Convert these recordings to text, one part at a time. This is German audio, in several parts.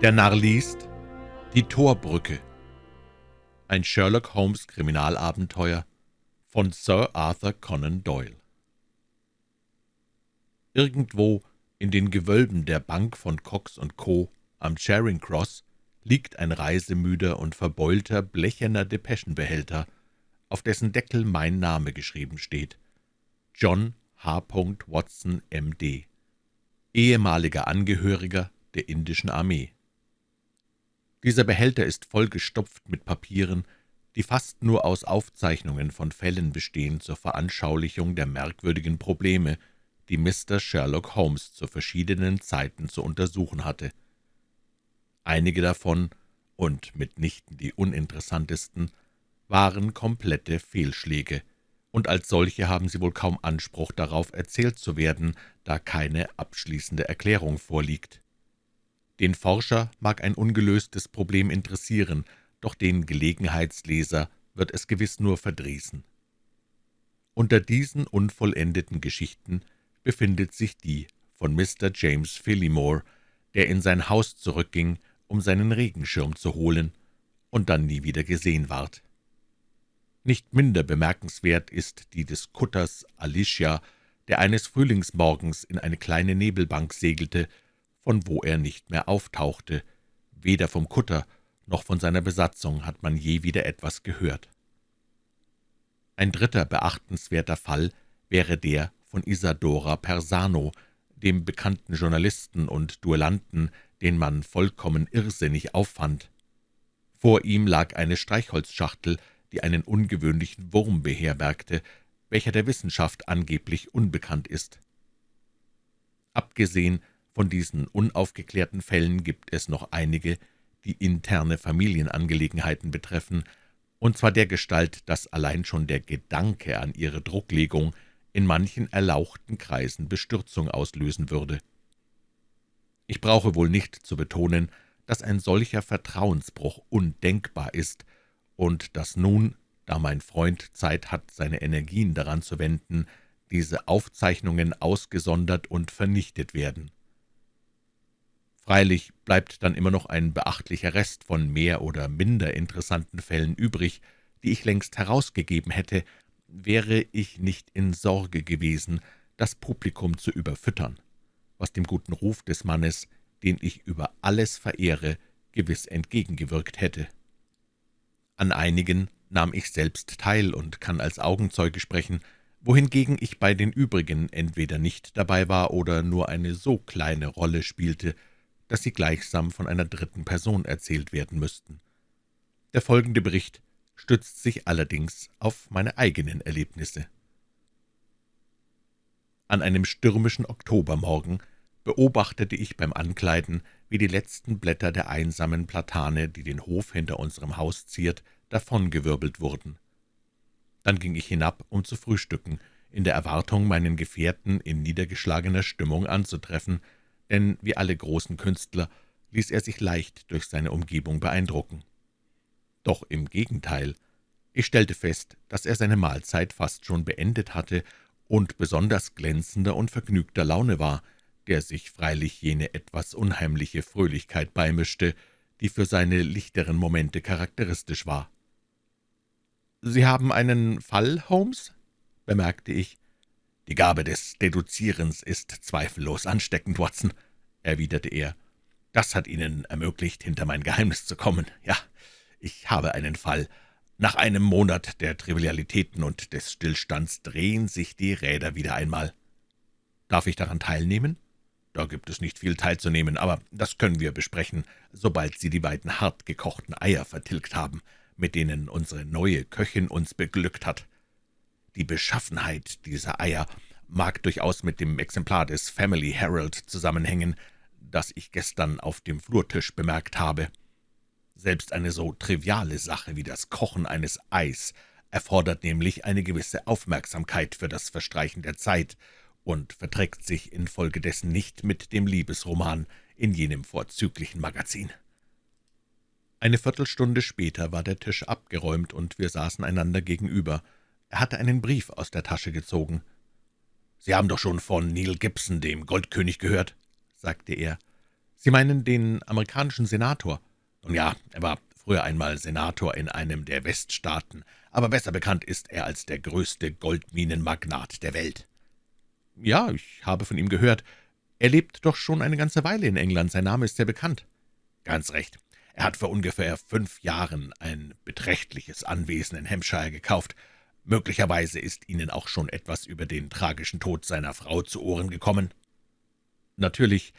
Der Narr liest Die Torbrücke Ein Sherlock Holmes Kriminalabenteuer von Sir Arthur Conan Doyle Irgendwo in den Gewölben der Bank von Cox Co. am Charing Cross liegt ein reisemüder und verbeulter blecherner Depeschenbehälter, auf dessen Deckel mein Name geschrieben steht. John H. Watson, M.D., ehemaliger Angehöriger der indischen Armee. Dieser Behälter ist vollgestopft mit Papieren, die fast nur aus Aufzeichnungen von Fällen bestehen zur Veranschaulichung der merkwürdigen Probleme, die Mr. Sherlock Holmes zu verschiedenen Zeiten zu untersuchen hatte. Einige davon, und mitnichten die uninteressantesten, waren komplette Fehlschläge, und als solche haben sie wohl kaum Anspruch darauf, erzählt zu werden, da keine abschließende Erklärung vorliegt. Den Forscher mag ein ungelöstes Problem interessieren, doch den Gelegenheitsleser wird es gewiss nur verdrießen. Unter diesen unvollendeten Geschichten befindet sich die von Mr. James Phillimore, der in sein Haus zurückging, um seinen Regenschirm zu holen und dann nie wieder gesehen ward. Nicht minder bemerkenswert ist die des Kutters Alicia, der eines Frühlingsmorgens in eine kleine Nebelbank segelte, von wo er nicht mehr auftauchte. Weder vom Kutter noch von seiner Besatzung hat man je wieder etwas gehört. Ein dritter beachtenswerter Fall wäre der von Isadora Persano, dem bekannten Journalisten und Duellanten, den man vollkommen irrsinnig auffand. Vor ihm lag eine Streichholzschachtel, die einen ungewöhnlichen Wurm beherbergte, welcher der Wissenschaft angeblich unbekannt ist. Abgesehen von diesen unaufgeklärten Fällen gibt es noch einige, die interne Familienangelegenheiten betreffen, und zwar dergestalt, dass allein schon der Gedanke an ihre Drucklegung in manchen erlauchten Kreisen Bestürzung auslösen würde. Ich brauche wohl nicht zu betonen, dass ein solcher Vertrauensbruch undenkbar ist und dass nun, da mein Freund Zeit hat, seine Energien daran zu wenden, diese Aufzeichnungen ausgesondert und vernichtet werden. Freilich bleibt dann immer noch ein beachtlicher Rest von mehr oder minder interessanten Fällen übrig, die ich längst herausgegeben hätte, wäre ich nicht in Sorge gewesen, das Publikum zu überfüttern, was dem guten Ruf des Mannes, den ich über alles verehre, gewiss entgegengewirkt hätte. An einigen nahm ich selbst teil und kann als Augenzeuge sprechen, wohingegen ich bei den übrigen entweder nicht dabei war oder nur eine so kleine Rolle spielte, dass sie gleichsam von einer dritten Person erzählt werden müssten. Der folgende Bericht stützt sich allerdings auf meine eigenen Erlebnisse. An einem stürmischen Oktobermorgen beobachtete ich beim Ankleiden, wie die letzten Blätter der einsamen Platane, die den Hof hinter unserem Haus ziert, davongewirbelt wurden. Dann ging ich hinab, um zu frühstücken, in der Erwartung, meinen Gefährten in niedergeschlagener Stimmung anzutreffen, denn wie alle großen Künstler ließ er sich leicht durch seine Umgebung beeindrucken. Doch im Gegenteil, ich stellte fest, dass er seine Mahlzeit fast schon beendet hatte und besonders glänzender und vergnügter Laune war, der sich freilich jene etwas unheimliche Fröhlichkeit beimischte, die für seine lichteren Momente charakteristisch war. »Sie haben einen Fall, Holmes?« bemerkte ich. »Die Gabe des Deduzierens ist zweifellos ansteckend, Watson«, erwiderte er. »Das hat Ihnen ermöglicht, hinter mein Geheimnis zu kommen. Ja, ich habe einen Fall. Nach einem Monat der Trivialitäten und des Stillstands drehen sich die Räder wieder einmal. Darf ich daran teilnehmen?« »Da gibt es nicht viel teilzunehmen, aber das können wir besprechen, sobald Sie die beiden hart gekochten Eier vertilgt haben, mit denen unsere neue Köchin uns beglückt hat. Die Beschaffenheit dieser Eier mag durchaus mit dem Exemplar des Family Herald zusammenhängen, das ich gestern auf dem Flurtisch bemerkt habe. Selbst eine so triviale Sache wie das Kochen eines Eis erfordert nämlich eine gewisse Aufmerksamkeit für das Verstreichen der Zeit und verträgt sich infolgedessen nicht mit dem Liebesroman in jenem vorzüglichen Magazin. Eine Viertelstunde später war der Tisch abgeräumt, und wir saßen einander gegenüber. Er hatte einen Brief aus der Tasche gezogen. »Sie haben doch schon von Neil Gibson, dem Goldkönig, gehört?« sagte er. Sie meinen den amerikanischen Senator? Nun ja, er war früher einmal Senator in einem der Weststaaten, aber besser bekannt ist er als der größte Goldminenmagnat der Welt. Ja, ich habe von ihm gehört. Er lebt doch schon eine ganze Weile in England. Sein Name ist sehr bekannt. Ganz recht. Er hat vor ungefähr fünf Jahren ein beträchtliches Anwesen in Hampshire gekauft. Möglicherweise ist Ihnen auch schon etwas über den tragischen Tod seiner Frau zu Ohren gekommen. Natürlich.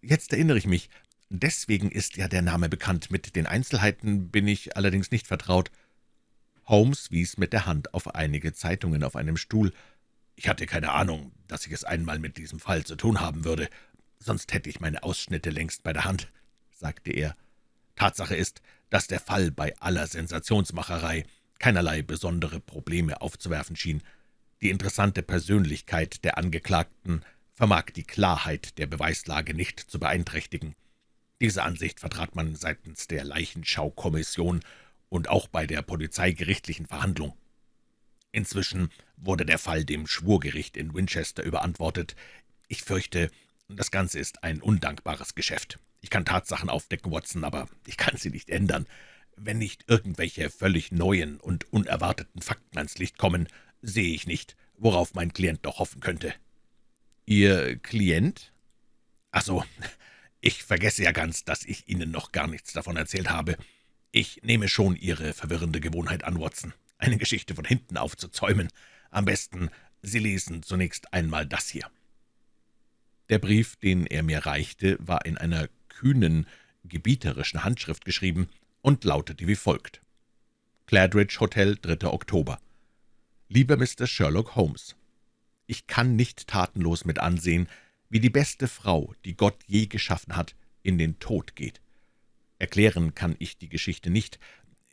Jetzt erinnere ich mich. Deswegen ist ja der Name bekannt. Mit den Einzelheiten bin ich allerdings nicht vertraut. Holmes wies mit der Hand auf einige Zeitungen auf einem Stuhl. Ich hatte keine Ahnung, dass ich es einmal mit diesem Fall zu tun haben würde, sonst hätte ich meine Ausschnitte längst bei der Hand, sagte er. Tatsache ist, dass der Fall bei aller Sensationsmacherei keinerlei besondere Probleme aufzuwerfen schien. Die interessante Persönlichkeit der Angeklagten vermag die Klarheit der Beweislage nicht zu beeinträchtigen. Diese Ansicht vertrat man seitens der Leichenschaukommission und auch bei der polizeigerichtlichen Verhandlung. Inzwischen wurde der Fall dem Schwurgericht in Winchester überantwortet. Ich fürchte, das Ganze ist ein undankbares Geschäft. Ich kann Tatsachen aufdecken, Watson, aber ich kann sie nicht ändern. Wenn nicht irgendwelche völlig neuen und unerwarteten Fakten ans Licht kommen, sehe ich nicht, worauf mein Klient doch hoffen könnte.« »Ihr Klient?« »Ach so, ich vergesse ja ganz, dass ich Ihnen noch gar nichts davon erzählt habe. Ich nehme schon Ihre verwirrende Gewohnheit an, Watson eine Geschichte von hinten aufzuzäumen. Am besten, Sie lesen zunächst einmal das hier.« Der Brief, den er mir reichte, war in einer kühnen, gebieterischen Handschrift geschrieben und lautete wie folgt. »Claridge Hotel, 3. Oktober. Lieber Mr. Sherlock Holmes, ich kann nicht tatenlos mit ansehen, wie die beste Frau, die Gott je geschaffen hat, in den Tod geht. Erklären kann ich die Geschichte nicht,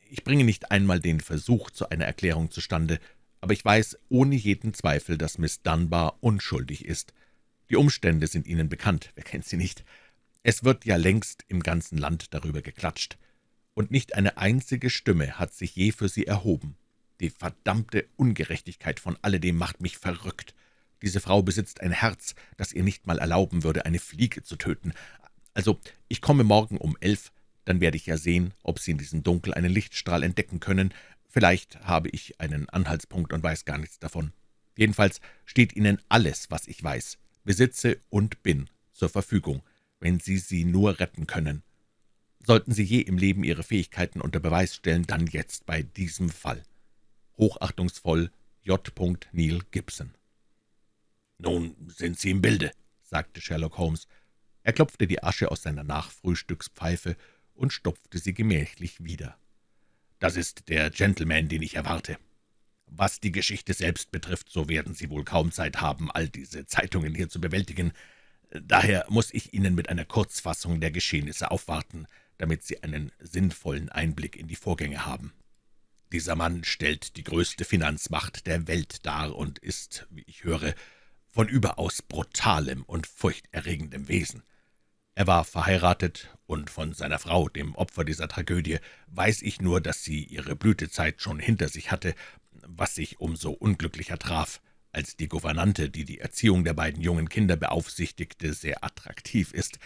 ich bringe nicht einmal den Versuch zu einer Erklärung zustande, aber ich weiß ohne jeden Zweifel, dass Miss Dunbar unschuldig ist. Die Umstände sind Ihnen bekannt, wer kennt sie nicht? Es wird ja längst im ganzen Land darüber geklatscht, und nicht eine einzige Stimme hat sich je für sie erhoben. Die verdammte Ungerechtigkeit von alledem macht mich verrückt. Diese Frau besitzt ein Herz, das ihr nicht mal erlauben würde, eine Fliege zu töten. Also, ich komme morgen um elf, dann werde ich ja sehen, ob Sie in diesem Dunkel einen Lichtstrahl entdecken können. Vielleicht habe ich einen Anhaltspunkt und weiß gar nichts davon. Jedenfalls steht Ihnen alles, was ich weiß, besitze und bin, zur Verfügung, wenn Sie sie nur retten können. Sollten Sie je im Leben Ihre Fähigkeiten unter Beweis stellen, dann jetzt bei diesem Fall. Hochachtungsvoll J. Neil Gibson »Nun sind Sie im Bilde«, sagte Sherlock Holmes. Er klopfte die Asche aus seiner Nachfrühstückspfeife und stopfte sie gemächlich wieder. »Das ist der Gentleman, den ich erwarte. Was die Geschichte selbst betrifft, so werden Sie wohl kaum Zeit haben, all diese Zeitungen hier zu bewältigen. Daher muss ich Ihnen mit einer Kurzfassung der Geschehnisse aufwarten, damit Sie einen sinnvollen Einblick in die Vorgänge haben. Dieser Mann stellt die größte Finanzmacht der Welt dar und ist, wie ich höre, von überaus brutalem und furchterregendem Wesen. Er war verheiratet, und von seiner Frau, dem Opfer dieser Tragödie, weiß ich nur, dass sie ihre Blütezeit schon hinter sich hatte, was sich umso unglücklicher traf, als die Gouvernante, die die Erziehung der beiden jungen Kinder beaufsichtigte, sehr attraktiv ist.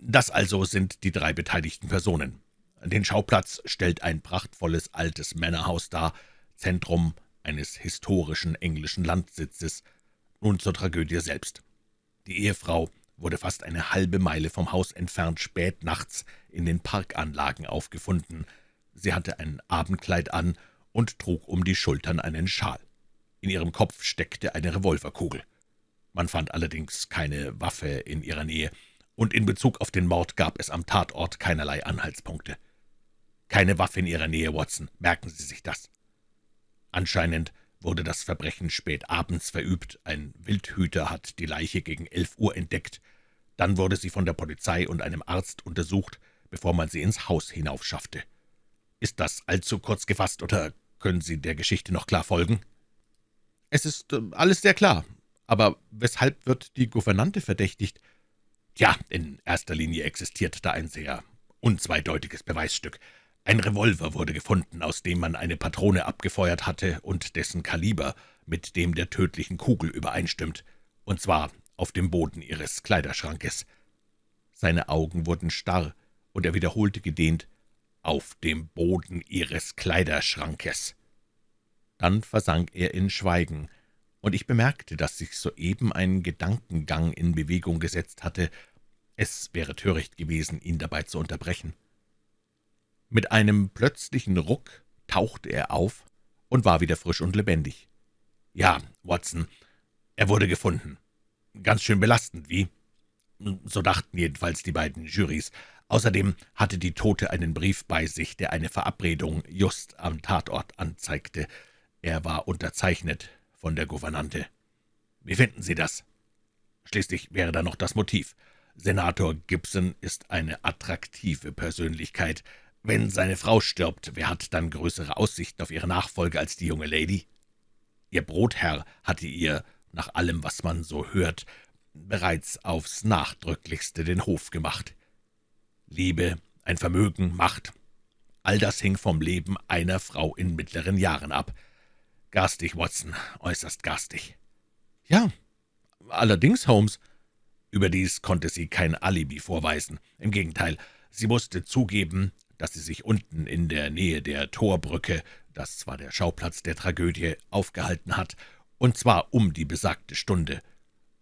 Das also sind die drei beteiligten Personen. Den Schauplatz stellt ein prachtvolles altes Männerhaus dar, Zentrum eines historischen englischen Landsitzes. Nun zur Tragödie selbst. Die Ehefrau wurde fast eine halbe Meile vom Haus entfernt spät nachts in den Parkanlagen aufgefunden. Sie hatte ein Abendkleid an und trug um die Schultern einen Schal. In ihrem Kopf steckte eine Revolverkugel. Man fand allerdings keine Waffe in ihrer Nähe, und in Bezug auf den Mord gab es am Tatort keinerlei Anhaltspunkte. Keine Waffe in ihrer Nähe, Watson, merken Sie sich das. Anscheinend wurde das Verbrechen spät abends verübt, ein Wildhüter hat die Leiche gegen elf Uhr entdeckt, dann wurde sie von der Polizei und einem Arzt untersucht, bevor man sie ins Haus hinaufschaffte. Ist das allzu kurz gefasst, oder können Sie der Geschichte noch klar folgen?« »Es ist äh, alles sehr klar. Aber weshalb wird die Gouvernante verdächtigt?« »Ja, in erster Linie existiert da ein sehr unzweideutiges Beweisstück. Ein Revolver wurde gefunden, aus dem man eine Patrone abgefeuert hatte und dessen Kaliber mit dem der tödlichen Kugel übereinstimmt, und zwar auf dem Boden ihres Kleiderschrankes. Seine Augen wurden starr, und er wiederholte gedehnt, »Auf dem Boden Ihres Kleiderschrankes!« Dann versank er in Schweigen, und ich bemerkte, dass sich soeben ein Gedankengang in Bewegung gesetzt hatte. Es wäre töricht gewesen, ihn dabei zu unterbrechen. Mit einem plötzlichen Ruck tauchte er auf und war wieder frisch und lebendig. »Ja, Watson, er wurde gefunden. Ganz schön belastend, wie?« So dachten jedenfalls die beiden Jurys. Außerdem hatte die Tote einen Brief bei sich, der eine Verabredung just am Tatort anzeigte. Er war unterzeichnet von der Gouvernante. Wie finden Sie das? Schließlich wäre da noch das Motiv. Senator Gibson ist eine attraktive Persönlichkeit. Wenn seine Frau stirbt, wer hat dann größere Aussichten auf ihre Nachfolge als die junge Lady? Ihr Brotherr hatte ihr, nach allem, was man so hört, bereits aufs Nachdrücklichste den Hof gemacht. Liebe, ein Vermögen, Macht, all das hing vom Leben einer Frau in mittleren Jahren ab. Garstig, Watson, äußerst garstig. Ja, allerdings, Holmes. Überdies konnte sie kein Alibi vorweisen. Im Gegenteil, sie musste zugeben, dass sie sich unten in der Nähe der Torbrücke, das zwar der Schauplatz der Tragödie, aufgehalten hat, und zwar um die besagte Stunde.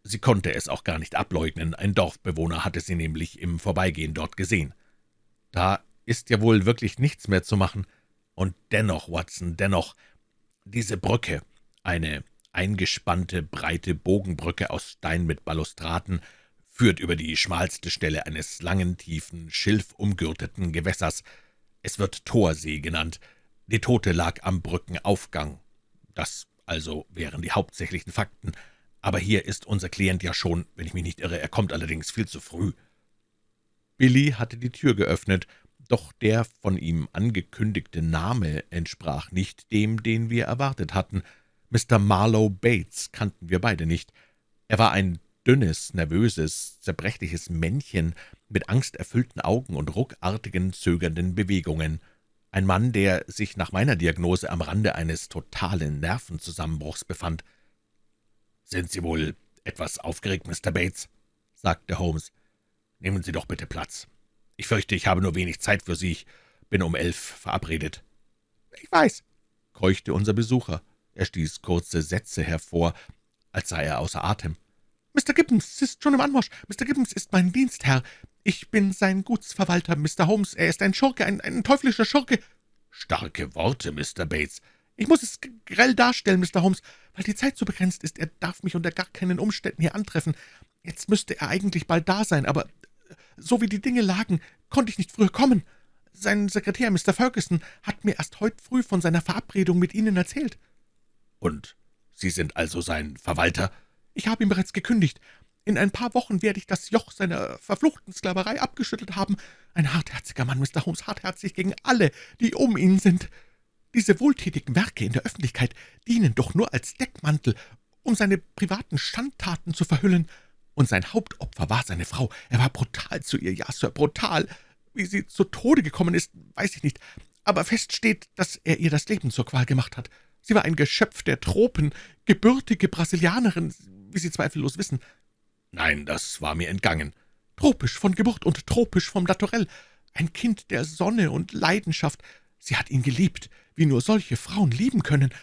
Sie konnte es auch gar nicht ableugnen, ein Dorfbewohner hatte sie nämlich im Vorbeigehen dort gesehen. Da ist ja wohl wirklich nichts mehr zu machen. Und dennoch, Watson, dennoch, diese Brücke, eine eingespannte, breite Bogenbrücke aus Stein mit Balustraden, führt über die schmalste Stelle eines langen, tiefen, schilfumgürteten Gewässers. Es wird Torsee genannt. Die Tote lag am Brückenaufgang. Das also wären die hauptsächlichen Fakten. Aber hier ist unser Klient ja schon, wenn ich mich nicht irre, er kommt allerdings viel zu früh.« Billy hatte die Tür geöffnet, doch der von ihm angekündigte Name entsprach nicht dem, den wir erwartet hatten. Mr. Marlowe Bates kannten wir beide nicht. Er war ein dünnes, nervöses, zerbrechliches Männchen mit angsterfüllten Augen und ruckartigen, zögernden Bewegungen. Ein Mann, der sich nach meiner Diagnose am Rande eines totalen Nervenzusammenbruchs befand. »Sind Sie wohl etwas aufgeregt, Mr. Bates?« sagte Holmes. »Nehmen Sie doch bitte Platz. Ich fürchte, ich habe nur wenig Zeit für Sie. Ich bin um elf verabredet.« »Ich weiß«, keuchte unser Besucher. Er stieß kurze Sätze hervor, als sei er außer Atem. »Mr. Gibbons ist schon im Anmarsch. Mr. Gibbons ist mein Dienstherr. Ich bin sein Gutsverwalter, Mr. Holmes. Er ist ein Schurke, ein, ein teuflischer Schurke.« »Starke Worte, Mr. Bates. Ich muss es grell darstellen, Mr. Holmes, weil die Zeit so begrenzt ist. Er darf mich unter gar keinen Umständen hier antreffen. Jetzt müsste er eigentlich bald da sein, aber so wie die Dinge lagen, konnte ich nicht früher kommen. Sein Sekretär, Mr. Ferguson, hat mir erst heute früh von seiner Verabredung mit Ihnen erzählt.« »Und Sie sind also sein Verwalter?« »Ich habe ihm bereits gekündigt. In ein paar Wochen werde ich das Joch seiner verfluchten Sklaverei abgeschüttelt haben. Ein hartherziger Mann, Mr. Holmes, hartherzig gegen alle, die um ihn sind. Diese wohltätigen Werke in der Öffentlichkeit dienen doch nur als Deckmantel, um seine privaten Schandtaten zu verhüllen. Und sein Hauptopfer war seine Frau. Er war brutal zu ihr, ja, Sir, brutal. Wie sie zu Tode gekommen ist, weiß ich nicht. Aber fest steht, dass er ihr das Leben zur Qual gemacht hat. Sie war ein Geschöpf der Tropen, gebürtige Brasilianerin, wie Sie zweifellos wissen. Nein, das war mir entgangen. Tropisch von Geburt und tropisch vom Naturell. Ein Kind der Sonne und Leidenschaft. Sie hat ihn geliebt, wie nur solche Frauen lieben können.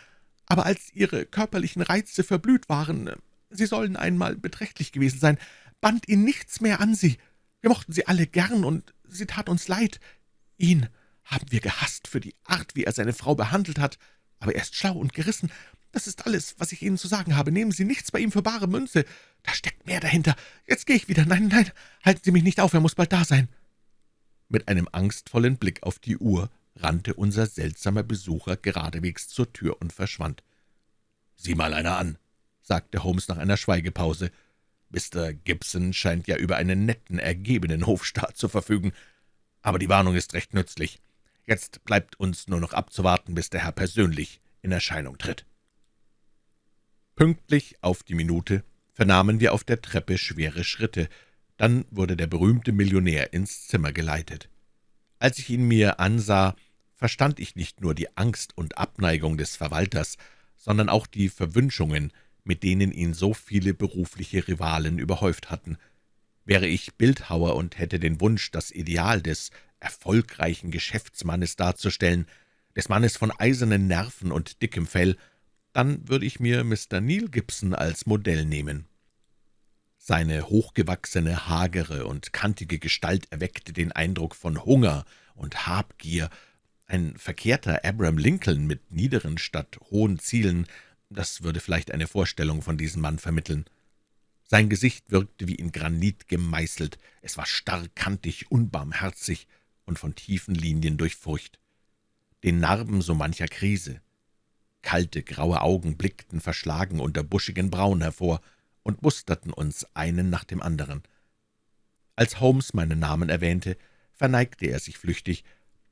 Aber als ihre körperlichen Reize verblüht waren, sie sollen einmal beträchtlich gewesen sein, band ihn nichts mehr an sie. Wir mochten sie alle gern, und sie tat uns leid. Ihn haben wir gehasst für die Art, wie er seine Frau behandelt hat aber er ist schlau und gerissen. Das ist alles, was ich Ihnen zu sagen habe. Nehmen Sie nichts bei ihm für bare Münze. Da steckt mehr dahinter. Jetzt gehe ich wieder. Nein, nein, halten Sie mich nicht auf, er muss bald da sein.« Mit einem angstvollen Blick auf die Uhr rannte unser seltsamer Besucher geradewegs zur Tür und verschwand. »Sieh mal einer an«, sagte Holmes nach einer Schweigepause. »Mr. Gibson scheint ja über einen netten, ergebenen Hofstaat zu verfügen. Aber die Warnung ist recht nützlich. Jetzt bleibt uns nur noch abzuwarten, bis der Herr persönlich in Erscheinung tritt.« Pünktlich auf die Minute vernahmen wir auf der Treppe schwere Schritte. Dann wurde der berühmte Millionär ins Zimmer geleitet. Als ich ihn mir ansah, verstand ich nicht nur die Angst und Abneigung des Verwalters, sondern auch die Verwünschungen, mit denen ihn so viele berufliche Rivalen überhäuft hatten. Wäre ich Bildhauer und hätte den Wunsch, das Ideal des erfolgreichen Geschäftsmannes darzustellen, des Mannes von eisernen Nerven und dickem Fell, dann würde ich mir Mr. Neil Gibson als Modell nehmen. Seine hochgewachsene, hagere und kantige Gestalt erweckte den Eindruck von Hunger und Habgier. Ein verkehrter Abraham Lincoln mit niederen statt hohen Zielen, das würde vielleicht eine Vorstellung von diesem Mann vermitteln. Sein Gesicht wirkte wie in Granit gemeißelt, es war starr, kantig, unbarmherzig und von tiefen Linien durchfurcht. Den Narben so mancher Krise. Kalte, graue Augen blickten verschlagen unter buschigen Brauen hervor und musterten uns einen nach dem anderen. Als Holmes meinen Namen erwähnte, verneigte er sich flüchtig,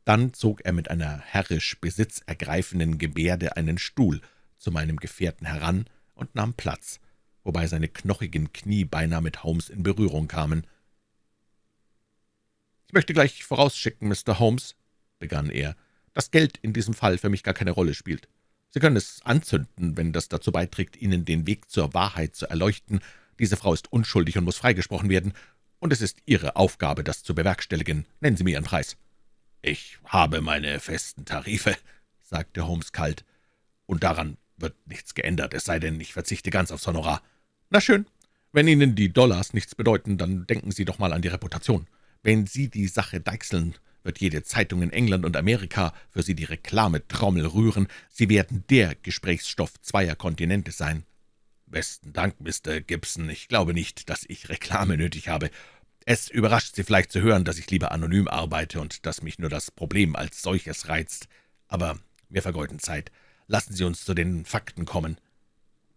dann zog er mit einer herrisch besitzergreifenden Gebärde einen Stuhl zu meinem Gefährten heran und nahm Platz, wobei seine knochigen Knie beinahe mit Holmes in Berührung kamen. »Ich möchte gleich vorausschicken, Mr. Holmes«, begann er, »dass Geld in diesem Fall für mich gar keine Rolle spielt. Sie können es anzünden, wenn das dazu beiträgt, Ihnen den Weg zur Wahrheit zu erleuchten. Diese Frau ist unschuldig und muss freigesprochen werden, und es ist Ihre Aufgabe, das zu bewerkstelligen. Nennen Sie mir Ihren Preis.« »Ich habe meine festen Tarife«, sagte Holmes kalt, »und daran wird nichts geändert, es sei denn, ich verzichte ganz aufs Honorar.« »Na schön. Wenn Ihnen die Dollars nichts bedeuten, dann denken Sie doch mal an die Reputation. Wenn Sie die Sache deichseln, wird jede Zeitung in England und Amerika für Sie die Reklametrommel rühren. Sie werden der Gesprächsstoff zweier Kontinente sein. »Besten Dank, Mr. Gibson. Ich glaube nicht, dass ich Reklame nötig habe. Es überrascht Sie vielleicht zu hören, dass ich lieber anonym arbeite und dass mich nur das Problem als solches reizt. Aber wir vergeuden Zeit. Lassen Sie uns zu den Fakten kommen.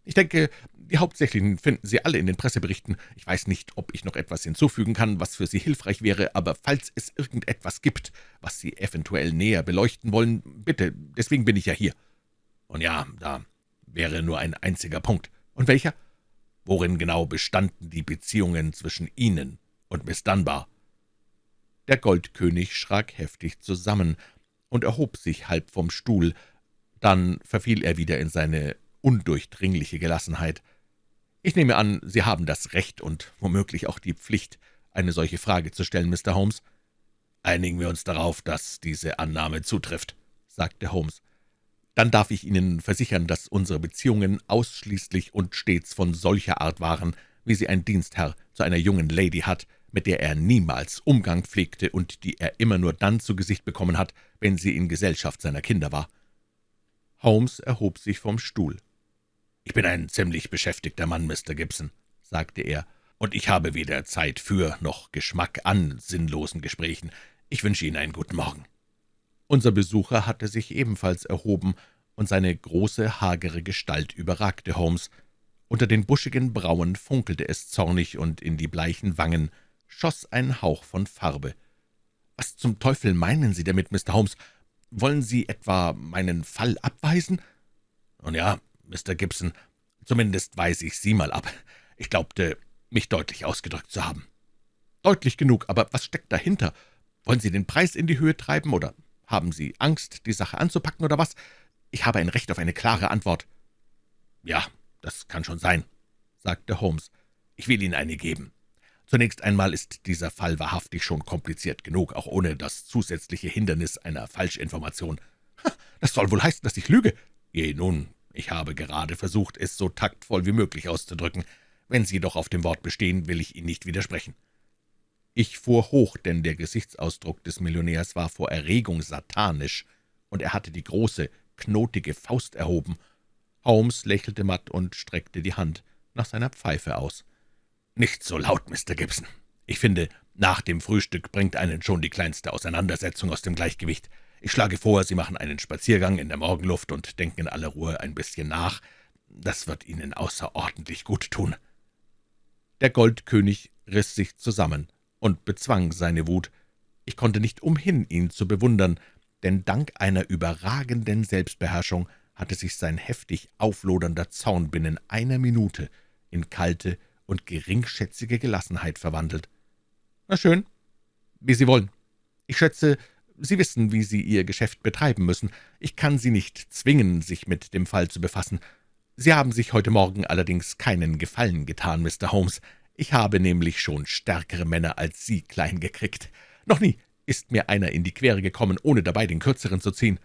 Ich denke, die hauptsächlichen finden Sie alle in den Presseberichten. Ich weiß nicht, ob ich noch etwas hinzufügen kann, was für Sie hilfreich wäre, aber falls es irgendetwas gibt, was Sie eventuell näher beleuchten wollen, bitte, deswegen bin ich ja hier. Und ja, da wäre nur ein einziger Punkt. Und welcher? Worin genau bestanden die Beziehungen zwischen Ihnen und Miss Dunbar?« Der Goldkönig schrak heftig zusammen und erhob sich halb vom Stuhl. Dann verfiel er wieder in seine undurchdringliche Gelassenheit. »Ich nehme an, Sie haben das Recht und womöglich auch die Pflicht, eine solche Frage zu stellen, Mr. Holmes.« »Einigen wir uns darauf, dass diese Annahme zutrifft«, sagte Holmes. »Dann darf ich Ihnen versichern, dass unsere Beziehungen ausschließlich und stets von solcher Art waren, wie sie ein Dienstherr zu einer jungen Lady hat, mit der er niemals Umgang pflegte und die er immer nur dann zu Gesicht bekommen hat, wenn sie in Gesellschaft seiner Kinder war.« Holmes erhob sich vom Stuhl. »Ich bin ein ziemlich beschäftigter Mann, Mr. Gibson«, sagte er, »und ich habe weder Zeit für noch Geschmack an sinnlosen Gesprächen. Ich wünsche Ihnen einen guten Morgen.« Unser Besucher hatte sich ebenfalls erhoben, und seine große, hagere Gestalt überragte Holmes. Unter den buschigen Brauen funkelte es zornig, und in die bleichen Wangen schoss ein Hauch von Farbe. »Was zum Teufel meinen Sie damit, Mr. Holmes? Wollen Sie etwa meinen Fall abweisen?« »Nun ja, Mr. Gibson, zumindest weise ich Sie mal ab. Ich glaubte, mich deutlich ausgedrückt zu haben.« »Deutlich genug, aber was steckt dahinter? Wollen Sie den Preis in die Höhe treiben, oder haben Sie Angst, die Sache anzupacken, oder was? Ich habe ein Recht auf eine klare Antwort.« »Ja, das kann schon sein«, sagte Holmes. »Ich will Ihnen eine geben. Zunächst einmal ist dieser Fall wahrhaftig schon kompliziert genug, auch ohne das zusätzliche Hindernis einer Falschinformation. Das soll wohl heißen, dass ich lüge. Je nun, ich habe gerade versucht, es so taktvoll wie möglich auszudrücken. Wenn Sie doch auf dem Wort bestehen, will ich Ihnen nicht widersprechen.« Ich fuhr hoch, denn der Gesichtsausdruck des Millionärs war vor Erregung satanisch, und er hatte die große, knotige Faust erhoben. Holmes lächelte matt und streckte die Hand nach seiner Pfeife aus. »Nicht so laut, Mr. Gibson. Ich finde, nach dem Frühstück bringt einen schon die kleinste Auseinandersetzung aus dem Gleichgewicht. Ich schlage vor, Sie machen einen Spaziergang in der Morgenluft und denken in aller Ruhe ein bisschen nach. Das wird Ihnen außerordentlich gut tun.« Der Goldkönig riss sich zusammen und bezwang seine Wut. Ich konnte nicht umhin, ihn zu bewundern, denn dank einer überragenden Selbstbeherrschung hatte sich sein heftig auflodernder Zorn binnen einer Minute in kalte und geringschätzige Gelassenheit verwandelt. »Na schön, wie Sie wollen. Ich schätze, Sie wissen, wie Sie Ihr Geschäft betreiben müssen. Ich kann Sie nicht zwingen, sich mit dem Fall zu befassen. Sie haben sich heute Morgen allerdings keinen Gefallen getan, Mr. Holmes. Ich habe nämlich schon stärkere Männer als Sie klein gekriegt. Noch nie ist mir einer in die Quere gekommen, ohne dabei den Kürzeren zu ziehen.«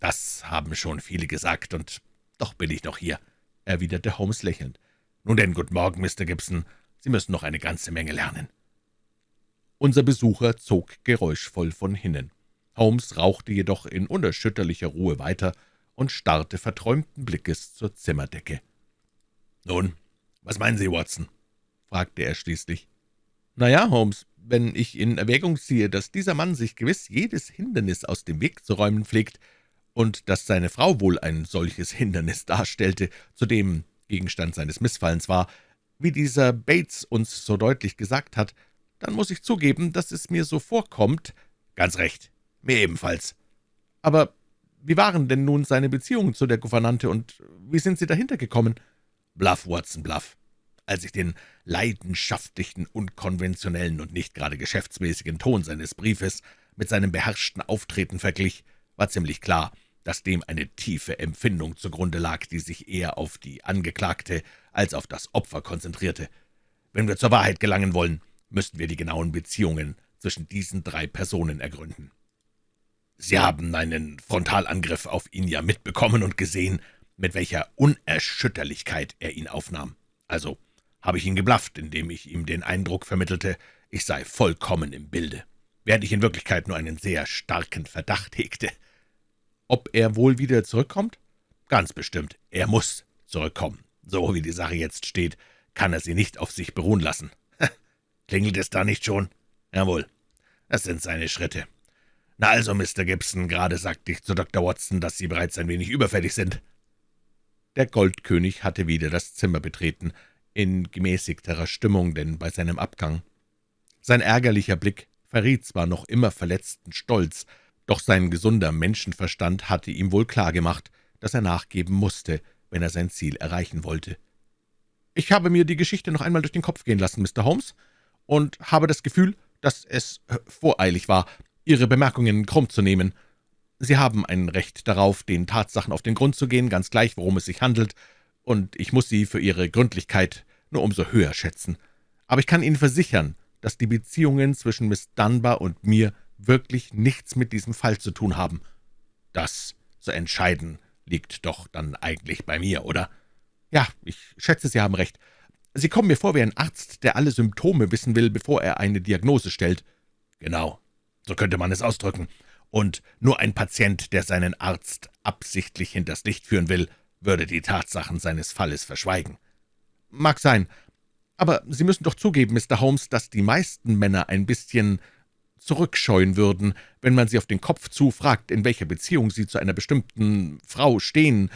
»Das haben schon viele gesagt, und doch bin ich noch hier«, erwiderte Holmes lächelnd. »Nun denn, guten Morgen, Mr. Gibson. Sie müssen noch eine ganze Menge lernen.« Unser Besucher zog geräuschvoll von hinnen. Holmes rauchte jedoch in unerschütterlicher Ruhe weiter und starrte verträumten Blickes zur Zimmerdecke. »Nun, was meinen Sie, Watson?« fragte er schließlich. »Na ja, Holmes, wenn ich in Erwägung ziehe, dass dieser Mann sich gewiss jedes Hindernis aus dem Weg zu räumen pflegt und dass seine Frau wohl ein solches Hindernis darstellte, zu dem Gegenstand seines Missfallens war, wie dieser Bates uns so deutlich gesagt hat, dann muss ich zugeben, dass es mir so vorkommt.« »Ganz recht, mir ebenfalls. Aber wie waren denn nun seine Beziehungen zu der Gouvernante, und wie sind Sie dahinter gekommen?« »Bluff, Watson, Bluff. Als ich den leidenschaftlichen, unkonventionellen und nicht gerade geschäftsmäßigen Ton seines Briefes mit seinem beherrschten Auftreten verglich, war ziemlich klar, dass dem eine tiefe Empfindung zugrunde lag, die sich eher auf die Angeklagte als auf das Opfer konzentrierte. Wenn wir zur Wahrheit gelangen wollen, müssten wir die genauen Beziehungen zwischen diesen drei Personen ergründen. Sie haben einen Frontalangriff auf ihn ja mitbekommen und gesehen, mit welcher Unerschütterlichkeit er ihn aufnahm. Also habe ich ihn geblafft, indem ich ihm den Eindruck vermittelte, ich sei vollkommen im Bilde, während ich in Wirklichkeit nur einen sehr starken Verdacht hegte. Ob er wohl wieder zurückkommt? Ganz bestimmt, er muss zurückkommen. So wie die Sache jetzt steht, kann er sie nicht auf sich beruhen lassen. Klingelt es da nicht schon? Jawohl, das sind seine Schritte. »Na also, Mr. Gibson, gerade sagte ich zu Dr. Watson, dass Sie bereits ein wenig überfällig sind.« Der Goldkönig hatte wieder das Zimmer betreten, in gemäßigterer Stimmung denn bei seinem Abgang. Sein ärgerlicher Blick verriet zwar noch immer verletzten Stolz, doch sein gesunder Menschenverstand hatte ihm wohl klargemacht, dass er nachgeben musste, wenn er sein Ziel erreichen wollte. »Ich habe mir die Geschichte noch einmal durch den Kopf gehen lassen, Mr. Holmes, und habe das Gefühl, dass es voreilig war, Ihre Bemerkungen krumm zu nehmen. Sie haben ein Recht darauf, den Tatsachen auf den Grund zu gehen, ganz gleich, worum es sich handelt, und ich muss Sie für Ihre Gründlichkeit nur umso höher schätzen. Aber ich kann Ihnen versichern, dass die Beziehungen zwischen Miss Dunbar und mir wirklich nichts mit diesem Fall zu tun haben. Das zu entscheiden liegt doch dann eigentlich bei mir, oder? Ja, ich schätze, Sie haben recht. Sie kommen mir vor wie ein Arzt, der alle Symptome wissen will, bevor er eine Diagnose stellt. Genau, so könnte man es ausdrücken. Und nur ein Patient, der seinen Arzt absichtlich hinters Licht führen will, würde die Tatsachen seines Falles verschweigen. Mag sein, aber Sie müssen doch zugeben, Mr. Holmes, dass die meisten Männer ein bisschen zurückscheuen würden, wenn man sie auf den Kopf zufragt, in welcher Beziehung sie zu einer bestimmten Frau stehen,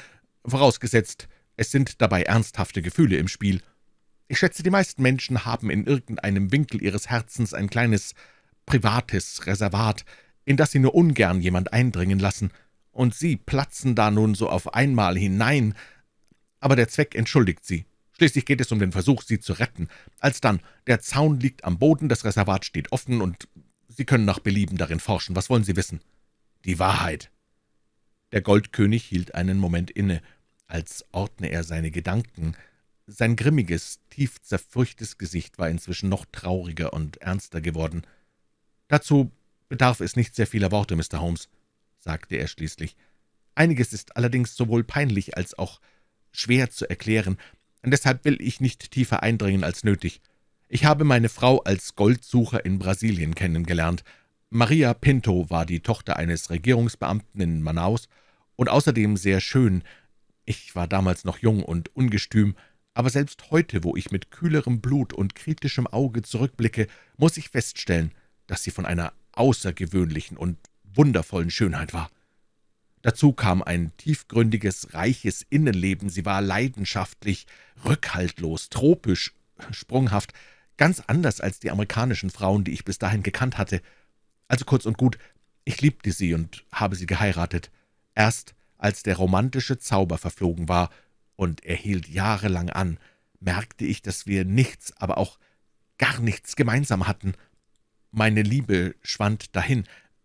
vorausgesetzt, es sind dabei ernsthafte Gefühle im Spiel. Ich schätze, die meisten Menschen haben in irgendeinem Winkel ihres Herzens ein kleines privates Reservat, in das Sie nur ungern jemand eindringen lassen, und Sie platzen da nun so auf einmal hinein. Aber der Zweck entschuldigt Sie. Schließlich geht es um den Versuch, Sie zu retten. Alsdann, der Zaun liegt am Boden, das Reservat steht offen, und Sie können nach Belieben darin forschen. Was wollen Sie wissen?« »Die Wahrheit.« Der Goldkönig hielt einen Moment inne, als ordne er seine Gedanken. Sein grimmiges, tief zerfurchtes Gesicht war inzwischen noch trauriger und ernster geworden. »Dazu bedarf es nicht sehr vieler Worte, Mr. Holmes«, sagte er schließlich. »Einiges ist allerdings sowohl peinlich als auch schwer zu erklären, und deshalb will ich nicht tiefer eindringen als nötig. Ich habe meine Frau als Goldsucher in Brasilien kennengelernt. Maria Pinto war die Tochter eines Regierungsbeamten in Manaus und außerdem sehr schön. Ich war damals noch jung und ungestüm, aber selbst heute, wo ich mit kühlerem Blut und kritischem Auge zurückblicke, muss ich feststellen, dass sie von einer außergewöhnlichen und wundervollen Schönheit war. Dazu kam ein tiefgründiges, reiches Innenleben. Sie war leidenschaftlich, rückhaltlos, tropisch, sprunghaft, ganz anders als die amerikanischen Frauen, die ich bis dahin gekannt hatte. Also kurz und gut, ich liebte sie und habe sie geheiratet. Erst als der romantische Zauber verflogen war, und er hielt jahrelang an, merkte ich, dass wir nichts, aber auch gar nichts gemeinsam hatten. Meine Liebe schwand dahin.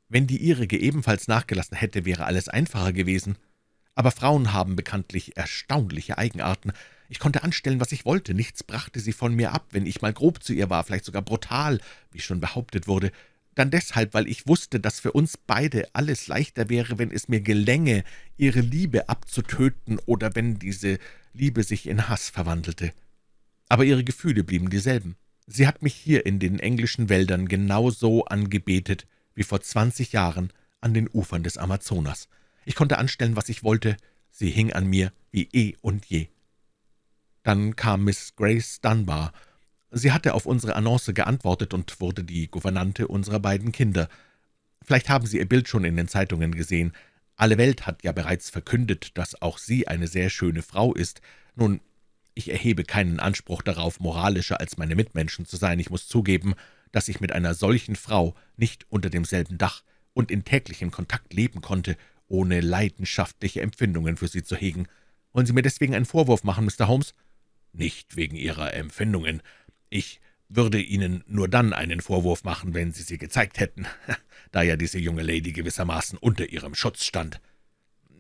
Wenn die ihrige ebenfalls nachgelassen hätte, wäre alles einfacher gewesen. Aber Frauen haben bekanntlich erstaunliche Eigenarten. Ich konnte anstellen, was ich wollte. Nichts brachte sie von mir ab, wenn ich mal grob zu ihr war, vielleicht sogar brutal, wie schon behauptet wurde. Dann deshalb, weil ich wusste, dass für uns beide alles leichter wäre, wenn es mir gelänge, ihre Liebe abzutöten oder wenn diese Liebe sich in Hass verwandelte. Aber ihre Gefühle blieben dieselben. Sie hat mich hier in den englischen Wäldern genau so angebetet wie vor zwanzig Jahren an den Ufern des Amazonas. Ich konnte anstellen, was ich wollte. Sie hing an mir wie eh und je. Dann kam Miss Grace Dunbar. Sie hatte auf unsere Annonce geantwortet und wurde die Gouvernante unserer beiden Kinder. Vielleicht haben Sie ihr Bild schon in den Zeitungen gesehen. Alle Welt hat ja bereits verkündet, dass auch sie eine sehr schöne Frau ist. Nun, ich erhebe keinen Anspruch darauf, moralischer als meine Mitmenschen zu sein. Ich muss zugeben, dass ich mit einer solchen Frau nicht unter demselben Dach und in täglichem Kontakt leben konnte, ohne leidenschaftliche Empfindungen für sie zu hegen. Wollen Sie mir deswegen einen Vorwurf machen, Mr. Holmes?« »Nicht wegen Ihrer Empfindungen. Ich würde Ihnen nur dann einen Vorwurf machen, wenn Sie sie gezeigt hätten, da ja diese junge Lady gewissermaßen unter Ihrem Schutz stand.«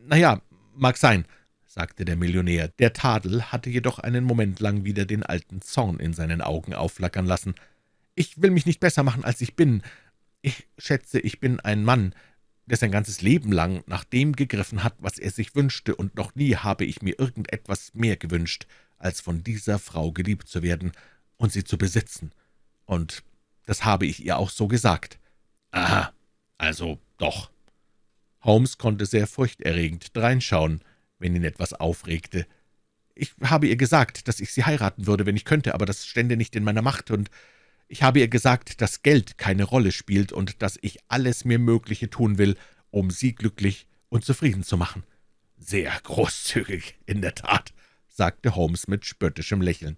»Na ja, mag sein«, sagte der Millionär. Der Tadel hatte jedoch einen Moment lang wieder den alten Zorn in seinen Augen aufflackern lassen. »Ich will mich nicht besser machen, als ich bin. Ich schätze, ich bin ein Mann, der sein ganzes Leben lang nach dem gegriffen hat, was er sich wünschte, und noch nie habe ich mir irgendetwas mehr gewünscht, als von dieser Frau geliebt zu werden und sie zu besitzen. Und das habe ich ihr auch so gesagt.« »Aha, also doch.« Holmes konnte sehr furchterregend dreinschauen, wenn ihn etwas aufregte. »Ich habe ihr gesagt, dass ich sie heiraten würde, wenn ich könnte, aber das stände nicht in meiner Macht, und ich habe ihr gesagt, dass Geld keine Rolle spielt und dass ich alles mir Mögliche tun will, um sie glücklich und zufrieden zu machen.« »Sehr großzügig, in der Tat«, sagte Holmes mit spöttischem Lächeln.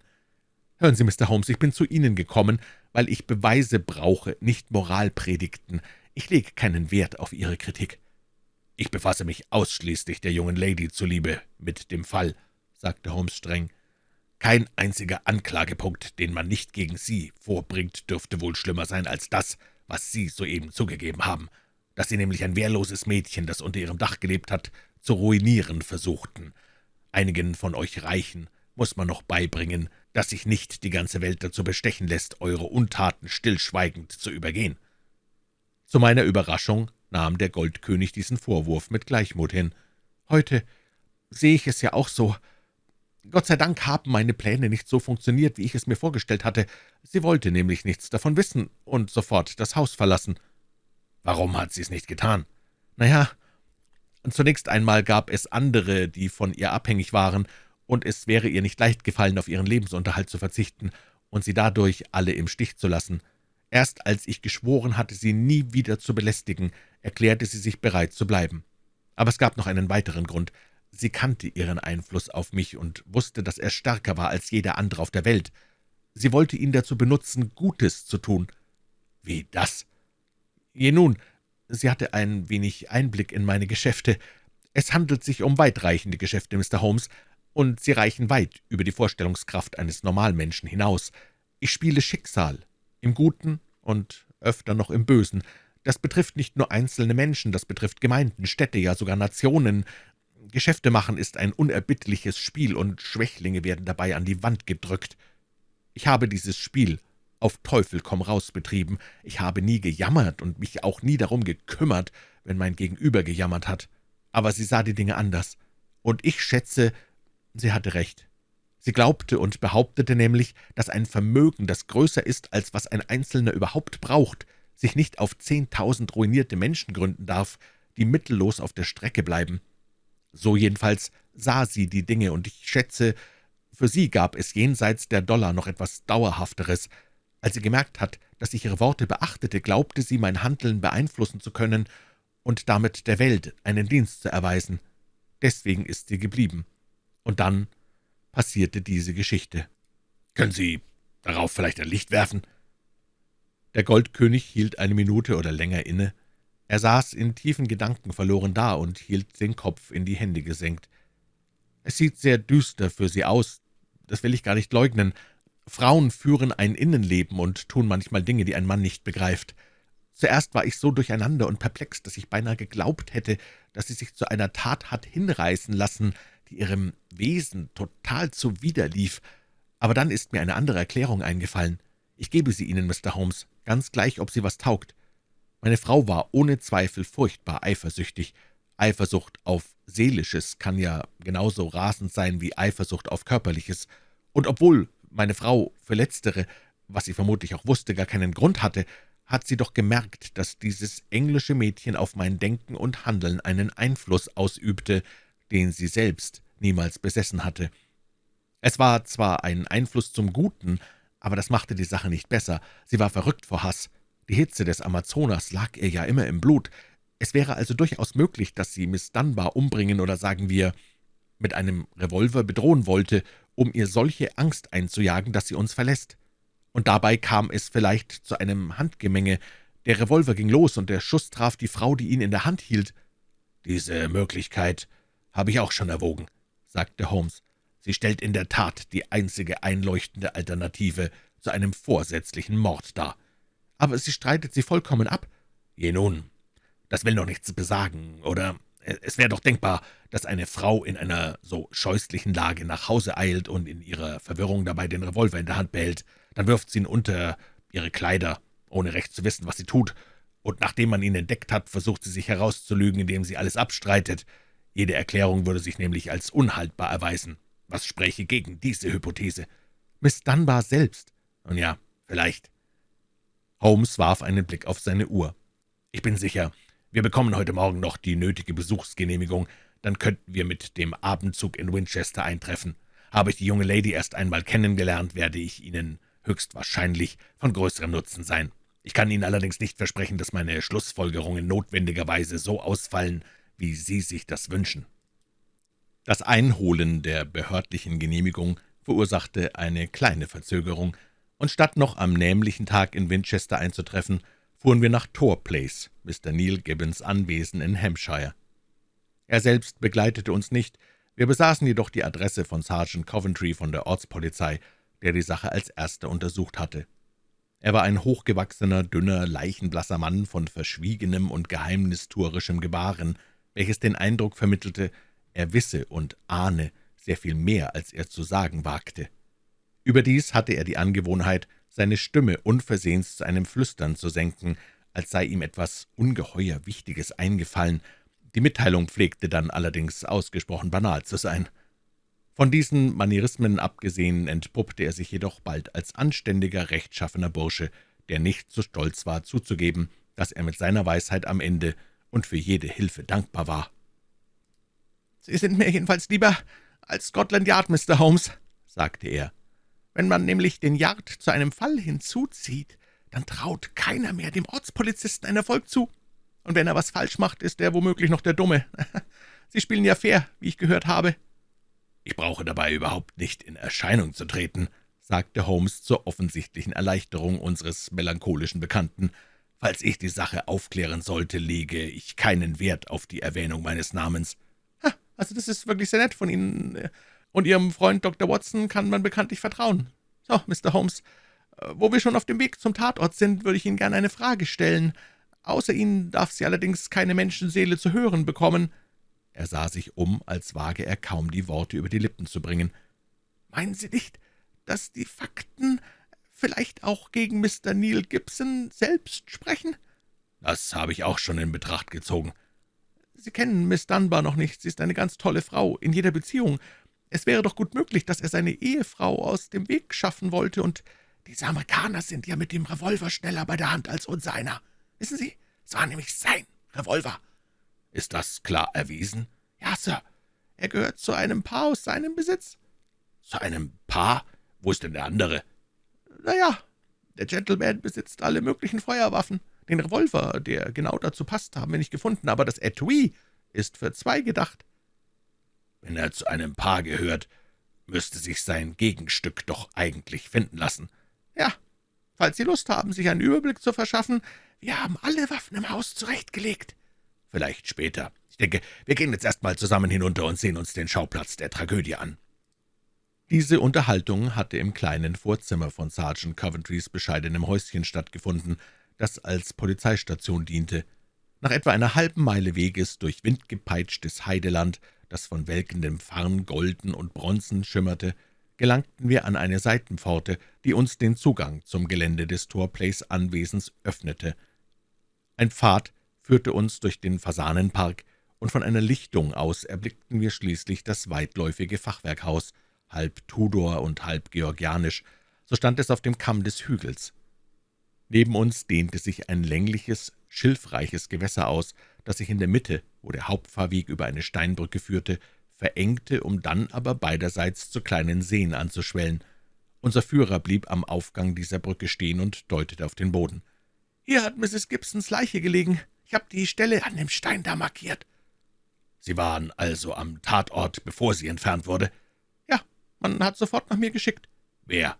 »Hören Sie, Mr. Holmes, ich bin zu Ihnen gekommen, weil ich Beweise brauche, nicht Moralpredigten. Ich lege keinen Wert auf Ihre Kritik.« »Ich befasse mich ausschließlich der jungen Lady zuliebe mit dem Fall«, sagte Holmes streng. »Kein einziger Anklagepunkt, den man nicht gegen Sie vorbringt, dürfte wohl schlimmer sein als das, was Sie soeben zugegeben haben, dass Sie nämlich ein wehrloses Mädchen, das unter Ihrem Dach gelebt hat, zu ruinieren versuchten. Einigen von euch Reichen muss man noch beibringen, dass sich nicht die ganze Welt dazu bestechen lässt, eure Untaten stillschweigend zu übergehen.« Zu meiner Überraschung nahm der Goldkönig diesen Vorwurf mit Gleichmut hin. »Heute sehe ich es ja auch so. Gott sei Dank haben meine Pläne nicht so funktioniert, wie ich es mir vorgestellt hatte. Sie wollte nämlich nichts davon wissen und sofort das Haus verlassen.« »Warum hat sie es nicht getan?« »Na ja, zunächst einmal gab es andere, die von ihr abhängig waren, und es wäre ihr nicht leicht gefallen, auf ihren Lebensunterhalt zu verzichten und sie dadurch alle im Stich zu lassen. Erst als ich geschworen hatte, sie nie wieder zu belästigen, erklärte sie sich bereit zu bleiben. Aber es gab noch einen weiteren Grund. Sie kannte ihren Einfluss auf mich und wusste, dass er stärker war als jeder andere auf der Welt. Sie wollte ihn dazu benutzen, Gutes zu tun. »Wie das?« »Je nun, sie hatte ein wenig Einblick in meine Geschäfte. Es handelt sich um weitreichende Geschäfte, Mr. Holmes, und sie reichen weit über die Vorstellungskraft eines Normalmenschen hinaus. Ich spiele Schicksal, im Guten und öfter noch im Bösen. Das betrifft nicht nur einzelne Menschen, das betrifft Gemeinden, Städte, ja sogar Nationen. Geschäfte machen ist ein unerbittliches Spiel, und Schwächlinge werden dabei an die Wand gedrückt. Ich habe dieses Spiel auf Teufel komm raus betrieben. Ich habe nie gejammert und mich auch nie darum gekümmert, wenn mein Gegenüber gejammert hat. Aber sie sah die Dinge anders. Und ich schätze, Sie hatte recht. Sie glaubte und behauptete nämlich, dass ein Vermögen, das größer ist, als was ein Einzelner überhaupt braucht, sich nicht auf zehntausend ruinierte Menschen gründen darf, die mittellos auf der Strecke bleiben. So jedenfalls sah sie die Dinge, und ich schätze, für sie gab es jenseits der Dollar noch etwas Dauerhafteres. Als sie gemerkt hat, dass ich ihre Worte beachtete, glaubte sie, mein Handeln beeinflussen zu können und damit der Welt einen Dienst zu erweisen. Deswegen ist sie geblieben. Und dann passierte diese Geschichte. »Können Sie darauf vielleicht ein Licht werfen?« Der Goldkönig hielt eine Minute oder länger inne. Er saß in tiefen Gedanken verloren da und hielt den Kopf in die Hände gesenkt. »Es sieht sehr düster für Sie aus, das will ich gar nicht leugnen. Frauen führen ein Innenleben und tun manchmal Dinge, die ein Mann nicht begreift. Zuerst war ich so durcheinander und perplex, dass ich beinahe geglaubt hätte, dass sie sich zu einer Tat hat hinreißen lassen, Ihrem Wesen total zuwiderlief. Aber dann ist mir eine andere Erklärung eingefallen. Ich gebe sie Ihnen, Mr. Holmes, ganz gleich, ob sie was taugt. Meine Frau war ohne Zweifel furchtbar eifersüchtig. Eifersucht auf Seelisches kann ja genauso rasend sein wie Eifersucht auf Körperliches. Und obwohl meine Frau für Letztere, was sie vermutlich auch wusste, gar keinen Grund hatte, hat sie doch gemerkt, dass dieses englische Mädchen auf mein Denken und Handeln einen Einfluss ausübte, den sie selbst niemals besessen hatte. Es war zwar ein Einfluss zum Guten, aber das machte die Sache nicht besser. Sie war verrückt vor Hass. Die Hitze des Amazonas lag ihr ja immer im Blut. Es wäre also durchaus möglich, dass sie Miss Dunbar umbringen oder, sagen wir, mit einem Revolver bedrohen wollte, um ihr solche Angst einzujagen, dass sie uns verlässt. Und dabei kam es vielleicht zu einem Handgemenge. Der Revolver ging los, und der Schuss traf die Frau, die ihn in der Hand hielt. »Diese Möglichkeit habe ich auch schon erwogen«, sagte Holmes. »Sie stellt in der Tat die einzige einleuchtende Alternative zu einem vorsätzlichen Mord dar. Aber sie streitet sie vollkommen ab. Je nun, das will noch nichts besagen, oder es wäre doch denkbar, dass eine Frau in einer so scheußlichen Lage nach Hause eilt und in ihrer Verwirrung dabei den Revolver in der Hand behält. Dann wirft sie ihn unter ihre Kleider, ohne recht zu wissen, was sie tut, und nachdem man ihn entdeckt hat, versucht sie sich herauszulügen, indem sie alles abstreitet. Jede Erklärung würde sich nämlich als unhaltbar erweisen. Was spräche gegen diese Hypothese? Miss Dunbar selbst? Nun ja, vielleicht. Holmes warf einen Blick auf seine Uhr. »Ich bin sicher, wir bekommen heute Morgen noch die nötige Besuchsgenehmigung, dann könnten wir mit dem Abendzug in Winchester eintreffen. Habe ich die junge Lady erst einmal kennengelernt, werde ich Ihnen höchstwahrscheinlich von größerem Nutzen sein. Ich kann Ihnen allerdings nicht versprechen, dass meine Schlussfolgerungen notwendigerweise so ausfallen, wie Sie sich das wünschen.« Das Einholen der behördlichen Genehmigung verursachte eine kleine Verzögerung, und statt noch am nämlichen Tag in Winchester einzutreffen, fuhren wir nach Tor Place, Mr. Neil Gibbons Anwesen in Hampshire. Er selbst begleitete uns nicht, wir besaßen jedoch die Adresse von Sergeant Coventry von der Ortspolizei, der die Sache als erster untersucht hatte. Er war ein hochgewachsener, dünner, leichenblasser Mann von verschwiegenem und geheimnistuerischem Gebaren, welches den Eindruck vermittelte, er wisse und ahne sehr viel mehr, als er zu sagen wagte. Überdies hatte er die Angewohnheit, seine Stimme unversehens zu einem Flüstern zu senken, als sei ihm etwas ungeheuer Wichtiges eingefallen. Die Mitteilung pflegte dann allerdings ausgesprochen banal zu sein. Von diesen Manierismen abgesehen entpuppte er sich jedoch bald als anständiger, rechtschaffener Bursche, der nicht zu stolz war, zuzugeben, dass er mit seiner Weisheit am Ende und für jede Hilfe dankbar war. »Sie sind mir jedenfalls lieber als Scotland Yard, Mr. Holmes«, sagte er. Wenn man nämlich den Yard zu einem Fall hinzuzieht, dann traut keiner mehr dem Ortspolizisten einen Erfolg zu. Und wenn er was falsch macht, ist er womöglich noch der Dumme. Sie spielen ja fair, wie ich gehört habe.« »Ich brauche dabei überhaupt nicht in Erscheinung zu treten«, sagte Holmes zur offensichtlichen Erleichterung unseres melancholischen Bekannten. »Falls ich die Sache aufklären sollte, lege ich keinen Wert auf die Erwähnung meines Namens.« »Also das ist wirklich sehr nett von Ihnen. Und Ihrem Freund Dr. Watson kann man bekanntlich vertrauen. So, Mr. Holmes, äh, wo wir schon auf dem Weg zum Tatort sind, würde ich Ihnen gerne eine Frage stellen. Außer Ihnen darf sie allerdings keine Menschenseele zu hören bekommen.« Er sah sich um, als wage er kaum die Worte über die Lippen zu bringen. »Meinen Sie nicht, dass die Fakten vielleicht auch gegen Mr. Neil Gibson selbst sprechen?« »Das habe ich auch schon in Betracht gezogen.« »Sie kennen Miss Dunbar noch nicht. Sie ist eine ganz tolle Frau, in jeder Beziehung. Es wäre doch gut möglich, dass er seine Ehefrau aus dem Weg schaffen wollte, und diese Amerikaner sind ja mit dem Revolver schneller bei der Hand als uns einer. Wissen Sie, es war nämlich sein Revolver.« »Ist das klar erwiesen?« »Ja, Sir. Er gehört zu einem Paar aus seinem Besitz.« »Zu einem Paar? Wo ist denn der andere?« »Na ja, der Gentleman besitzt alle möglichen Feuerwaffen. Den Revolver, der genau dazu passt, haben wir nicht gefunden, aber das Etui ist für zwei gedacht.« wenn er zu einem Paar gehört, müsste sich sein Gegenstück doch eigentlich finden lassen. Ja, falls Sie Lust haben, sich einen Überblick zu verschaffen, wir haben alle Waffen im Haus zurechtgelegt. Vielleicht später. Ich denke, wir gehen jetzt erst mal zusammen hinunter und sehen uns den Schauplatz der Tragödie an.« Diese Unterhaltung hatte im kleinen Vorzimmer von Sergeant Coventrys bescheidenem Häuschen stattgefunden, das als Polizeistation diente. Nach etwa einer halben Meile Weges durch windgepeitschtes Heideland, das von welkendem Farn golden und bronzen schimmerte, gelangten wir an eine Seitenpforte, die uns den Zugang zum Gelände des Torplace Anwesens öffnete. Ein Pfad führte uns durch den Fasanenpark, und von einer Lichtung aus erblickten wir schließlich das weitläufige Fachwerkhaus, halb Tudor und halb georgianisch, so stand es auf dem Kamm des Hügels. Neben uns dehnte sich ein längliches, schilfreiches Gewässer aus, das sich in der Mitte, wo der Hauptfahrweg über eine Steinbrücke führte, verengte, um dann aber beiderseits zu kleinen Seen anzuschwellen. Unser Führer blieb am Aufgang dieser Brücke stehen und deutete auf den Boden. »Hier hat Mrs. Gibsons Leiche gelegen. Ich habe die Stelle an dem Stein da markiert.« »Sie waren also am Tatort, bevor sie entfernt wurde?« »Ja, man hat sofort nach mir geschickt.« »Wer?«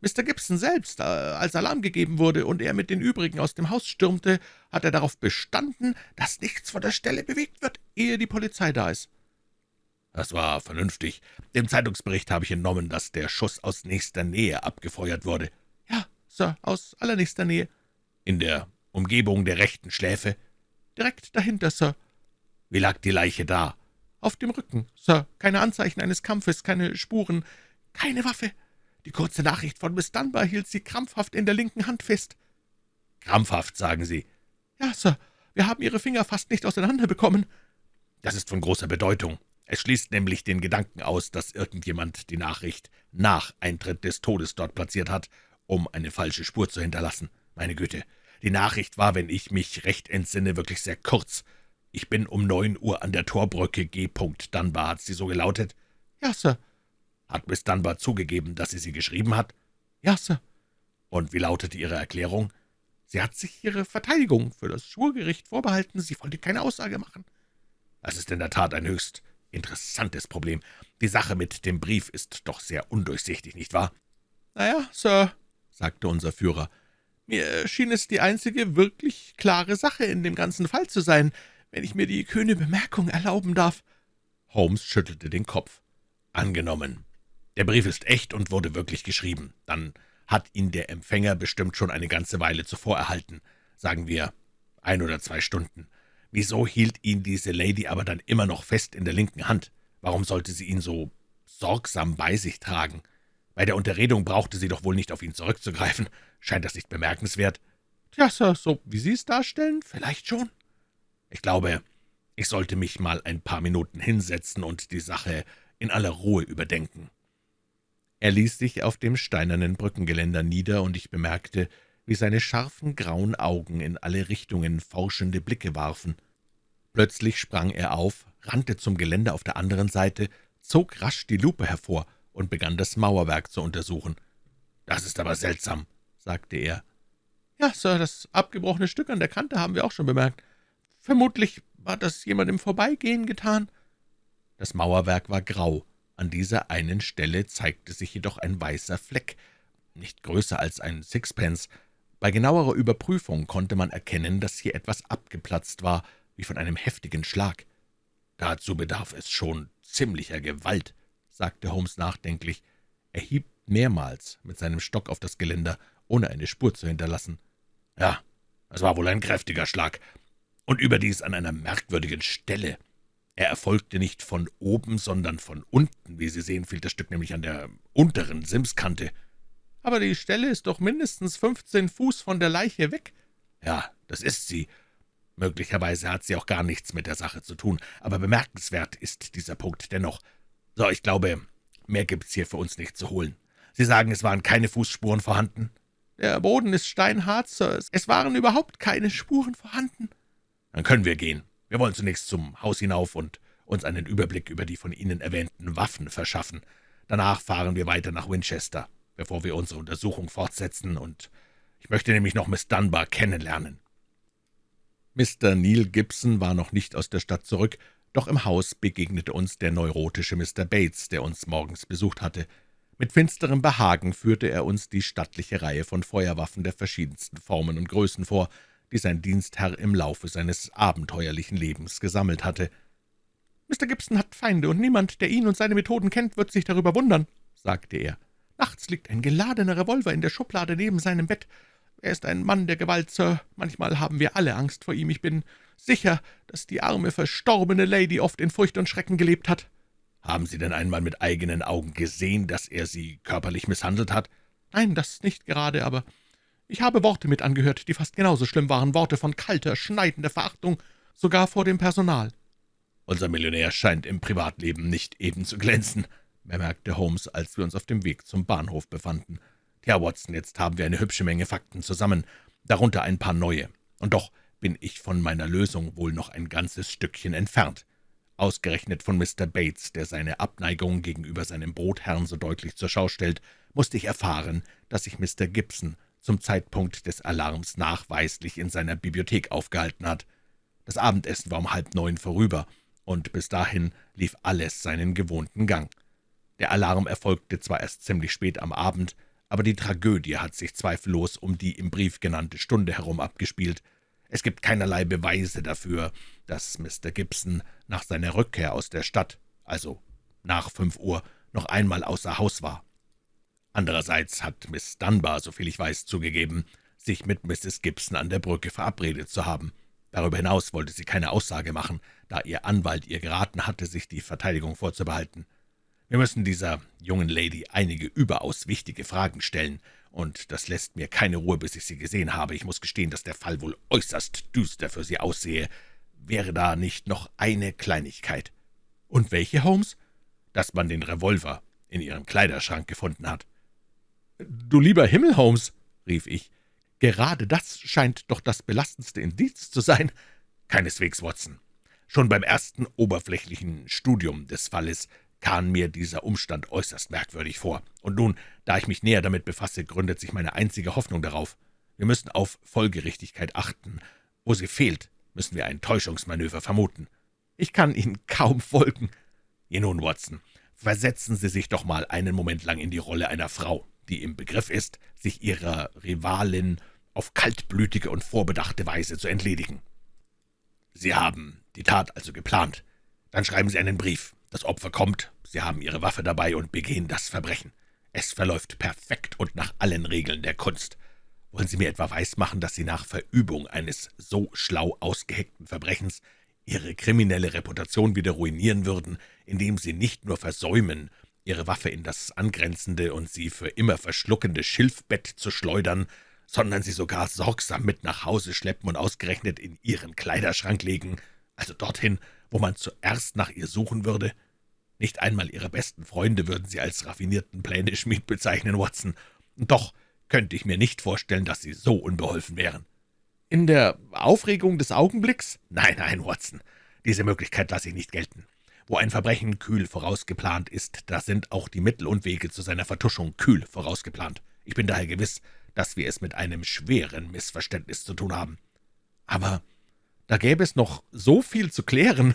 Mr. Gibson selbst, äh, als Alarm gegeben wurde und er mit den übrigen aus dem Haus stürmte, hat er darauf bestanden, dass nichts von der Stelle bewegt wird, ehe die Polizei da ist.« »Das war vernünftig. Dem Zeitungsbericht habe ich entnommen, dass der Schuss aus nächster Nähe abgefeuert wurde.« »Ja, Sir, aus allernächster Nähe.« »In der Umgebung der rechten Schläfe?« »Direkt dahinter, Sir.« »Wie lag die Leiche da?« »Auf dem Rücken, Sir. Keine Anzeichen eines Kampfes, keine Spuren, keine Waffe.« die kurze Nachricht von Miss Dunbar hielt sie krampfhaft in der linken Hand fest. »Krampfhaft, sagen Sie?« »Ja, Sir, wir haben Ihre Finger fast nicht auseinanderbekommen.« »Das ist von großer Bedeutung. Es schließt nämlich den Gedanken aus, dass irgendjemand die Nachricht nach Eintritt des Todes dort platziert hat, um eine falsche Spur zu hinterlassen. Meine Güte, die Nachricht war, wenn ich mich recht entsinne, wirklich sehr kurz. Ich bin um neun Uhr an der Torbrücke G. Dunbar. Hat sie so gelautet?« »Ja, Sir.« »Hat Miss Dunbar zugegeben, dass sie sie geschrieben hat?« »Ja, Sir.« »Und wie lautete Ihre Erklärung?« »Sie hat sich ihre Verteidigung für das Schwurgericht vorbehalten. Sie wollte keine Aussage machen.« »Das ist in der Tat ein höchst interessantes Problem. Die Sache mit dem Brief ist doch sehr undurchsichtig, nicht wahr?« »Na ja, Sir«, sagte unser Führer, »mir schien es die einzige wirklich klare Sache in dem ganzen Fall zu sein, wenn ich mir die kühne Bemerkung erlauben darf.« Holmes schüttelte den Kopf. »Angenommen. Der Brief ist echt und wurde wirklich geschrieben. Dann hat ihn der Empfänger bestimmt schon eine ganze Weile zuvor erhalten. Sagen wir ein oder zwei Stunden. Wieso hielt ihn diese Lady aber dann immer noch fest in der linken Hand? Warum sollte sie ihn so sorgsam bei sich tragen? Bei der Unterredung brauchte sie doch wohl nicht auf ihn zurückzugreifen. Scheint das nicht bemerkenswert?« »Ja, Sir, so wie Sie es darstellen, vielleicht schon.« »Ich glaube, ich sollte mich mal ein paar Minuten hinsetzen und die Sache in aller Ruhe überdenken.« er ließ sich auf dem steinernen Brückengeländer nieder, und ich bemerkte, wie seine scharfen grauen Augen in alle Richtungen forschende Blicke warfen. Plötzlich sprang er auf, rannte zum Geländer auf der anderen Seite, zog rasch die Lupe hervor und begann das Mauerwerk zu untersuchen. »Das ist aber seltsam«, sagte er. »Ja, Sir, das abgebrochene Stück an der Kante haben wir auch schon bemerkt. Vermutlich war das jemand im Vorbeigehen getan.« Das Mauerwerk war grau, an dieser einen Stelle zeigte sich jedoch ein weißer Fleck, nicht größer als ein Sixpence. Bei genauerer Überprüfung konnte man erkennen, dass hier etwas abgeplatzt war, wie von einem heftigen Schlag. »Dazu bedarf es schon ziemlicher Gewalt«, sagte Holmes nachdenklich. Er hieb mehrmals mit seinem Stock auf das Geländer, ohne eine Spur zu hinterlassen. »Ja, es war wohl ein kräftiger Schlag, und überdies an einer merkwürdigen Stelle.« er erfolgte nicht von oben, sondern von unten. Wie Sie sehen, fehlt das Stück nämlich an der unteren Simskante. »Aber die Stelle ist doch mindestens fünfzehn Fuß von der Leiche weg.« »Ja, das ist sie. Möglicherweise hat sie auch gar nichts mit der Sache zu tun, aber bemerkenswert ist dieser Punkt dennoch. So, ich glaube, mehr gibt's hier für uns nicht zu holen. Sie sagen, es waren keine Fußspuren vorhanden?« »Der Boden ist steinhart, Sir. Es waren überhaupt keine Spuren vorhanden.« »Dann können wir gehen. Wir wollen zunächst zum Haus hinauf und uns einen Überblick über die von Ihnen erwähnten Waffen verschaffen. Danach fahren wir weiter nach Winchester, bevor wir unsere Untersuchung fortsetzen, und ich möchte nämlich noch Miss Dunbar kennenlernen.« Mr. Neil Gibson war noch nicht aus der Stadt zurück, doch im Haus begegnete uns der neurotische Mr. Bates, der uns morgens besucht hatte. Mit finsterem Behagen führte er uns die stattliche Reihe von Feuerwaffen der verschiedensten Formen und Größen vor, die sein Dienstherr im Laufe seines abenteuerlichen Lebens gesammelt hatte. »Mr. Gibson hat Feinde, und niemand, der ihn und seine Methoden kennt, wird sich darüber wundern«, sagte er. »Nachts liegt ein geladener Revolver in der Schublade neben seinem Bett. Er ist ein Mann der Gewalt, Sir. Manchmal haben wir alle Angst vor ihm. Ich bin sicher, dass die arme, verstorbene Lady oft in Furcht und Schrecken gelebt hat.« »Haben Sie denn einmal mit eigenen Augen gesehen, dass er Sie körperlich misshandelt hat?« »Nein, das nicht gerade, aber ich habe Worte mit angehört, die fast genauso schlimm waren, Worte von kalter, schneidender Verachtung, sogar vor dem Personal.« »Unser Millionär scheint im Privatleben nicht eben zu glänzen«, bemerkte Holmes, als wir uns auf dem Weg zum Bahnhof befanden. »Tja, Watson, jetzt haben wir eine hübsche Menge Fakten zusammen, darunter ein paar neue. Und doch bin ich von meiner Lösung wohl noch ein ganzes Stückchen entfernt. Ausgerechnet von Mr. Bates, der seine Abneigung gegenüber seinem Brotherrn so deutlich zur Schau stellt, musste ich erfahren, dass sich Mr. Gibson zum Zeitpunkt des Alarms nachweislich in seiner Bibliothek aufgehalten hat. Das Abendessen war um halb neun vorüber, und bis dahin lief alles seinen gewohnten Gang. Der Alarm erfolgte zwar erst ziemlich spät am Abend, aber die Tragödie hat sich zweifellos um die im Brief genannte Stunde herum abgespielt. Es gibt keinerlei Beweise dafür, dass Mr. Gibson nach seiner Rückkehr aus der Stadt, also nach fünf Uhr, noch einmal außer Haus war. Andererseits hat Miss Dunbar, soviel ich weiß, zugegeben, sich mit Mrs. Gibson an der Brücke verabredet zu haben. Darüber hinaus wollte sie keine Aussage machen, da ihr Anwalt ihr geraten hatte, sich die Verteidigung vorzubehalten. Wir müssen dieser jungen Lady einige überaus wichtige Fragen stellen, und das lässt mir keine Ruhe, bis ich sie gesehen habe. Ich muss gestehen, dass der Fall wohl äußerst düster für sie aussehe. Wäre da nicht noch eine Kleinigkeit? Und welche, Holmes? Dass man den Revolver in ihrem Kleiderschrank gefunden hat. »Du lieber Himmel, Holmes«, rief ich, »gerade das scheint doch das belastendste Indiz zu sein.« »Keineswegs, Watson. Schon beim ersten oberflächlichen Studium des Falles kam mir dieser Umstand äußerst merkwürdig vor. Und nun, da ich mich näher damit befasse, gründet sich meine einzige Hoffnung darauf. Wir müssen auf Folgerichtigkeit achten. Wo sie fehlt, müssen wir ein Täuschungsmanöver vermuten.« »Ich kann Ihnen kaum folgen.« »Je nun, Watson, versetzen Sie sich doch mal einen Moment lang in die Rolle einer Frau die im Begriff ist, sich ihrer Rivalin auf kaltblütige und vorbedachte Weise zu entledigen. Sie haben die Tat also geplant. Dann schreiben Sie einen Brief. Das Opfer kommt, Sie haben Ihre Waffe dabei und begehen das Verbrechen. Es verläuft perfekt und nach allen Regeln der Kunst. Wollen Sie mir etwa weismachen, dass Sie nach Verübung eines so schlau ausgeheckten Verbrechens Ihre kriminelle Reputation wieder ruinieren würden, indem Sie nicht nur versäumen, ihre Waffe in das angrenzende und sie für immer verschluckende Schilfbett zu schleudern, sondern sie sogar sorgsam mit nach Hause schleppen und ausgerechnet in ihren Kleiderschrank legen, also dorthin, wo man zuerst nach ihr suchen würde. Nicht einmal ihre besten Freunde würden sie als raffinierten Pläneschmied bezeichnen, Watson. Doch könnte ich mir nicht vorstellen, dass sie so unbeholfen wären. In der Aufregung des Augenblicks? Nein, nein, Watson, diese Möglichkeit lasse ich nicht gelten. Wo ein Verbrechen kühl vorausgeplant ist, da sind auch die Mittel und Wege zu seiner Vertuschung kühl vorausgeplant. Ich bin daher gewiss, dass wir es mit einem schweren Missverständnis zu tun haben. Aber da gäbe es noch so viel zu klären.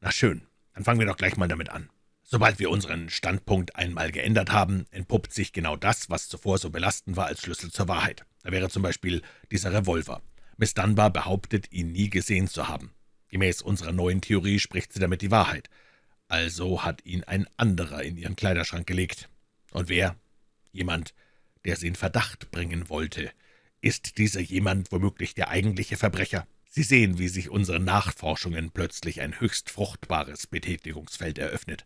Na schön, dann fangen wir doch gleich mal damit an. Sobald wir unseren Standpunkt einmal geändert haben, entpuppt sich genau das, was zuvor so belastend war, als Schlüssel zur Wahrheit. Da wäre zum Beispiel dieser Revolver. Miss Dunbar behauptet, ihn nie gesehen zu haben. Gemäß unserer neuen Theorie spricht sie damit die Wahrheit. Also hat ihn ein anderer in ihren Kleiderschrank gelegt. Und wer? Jemand, der sie in Verdacht bringen wollte. Ist dieser jemand womöglich der eigentliche Verbrecher? Sie sehen, wie sich unseren Nachforschungen plötzlich ein höchst fruchtbares Betätigungsfeld eröffnet.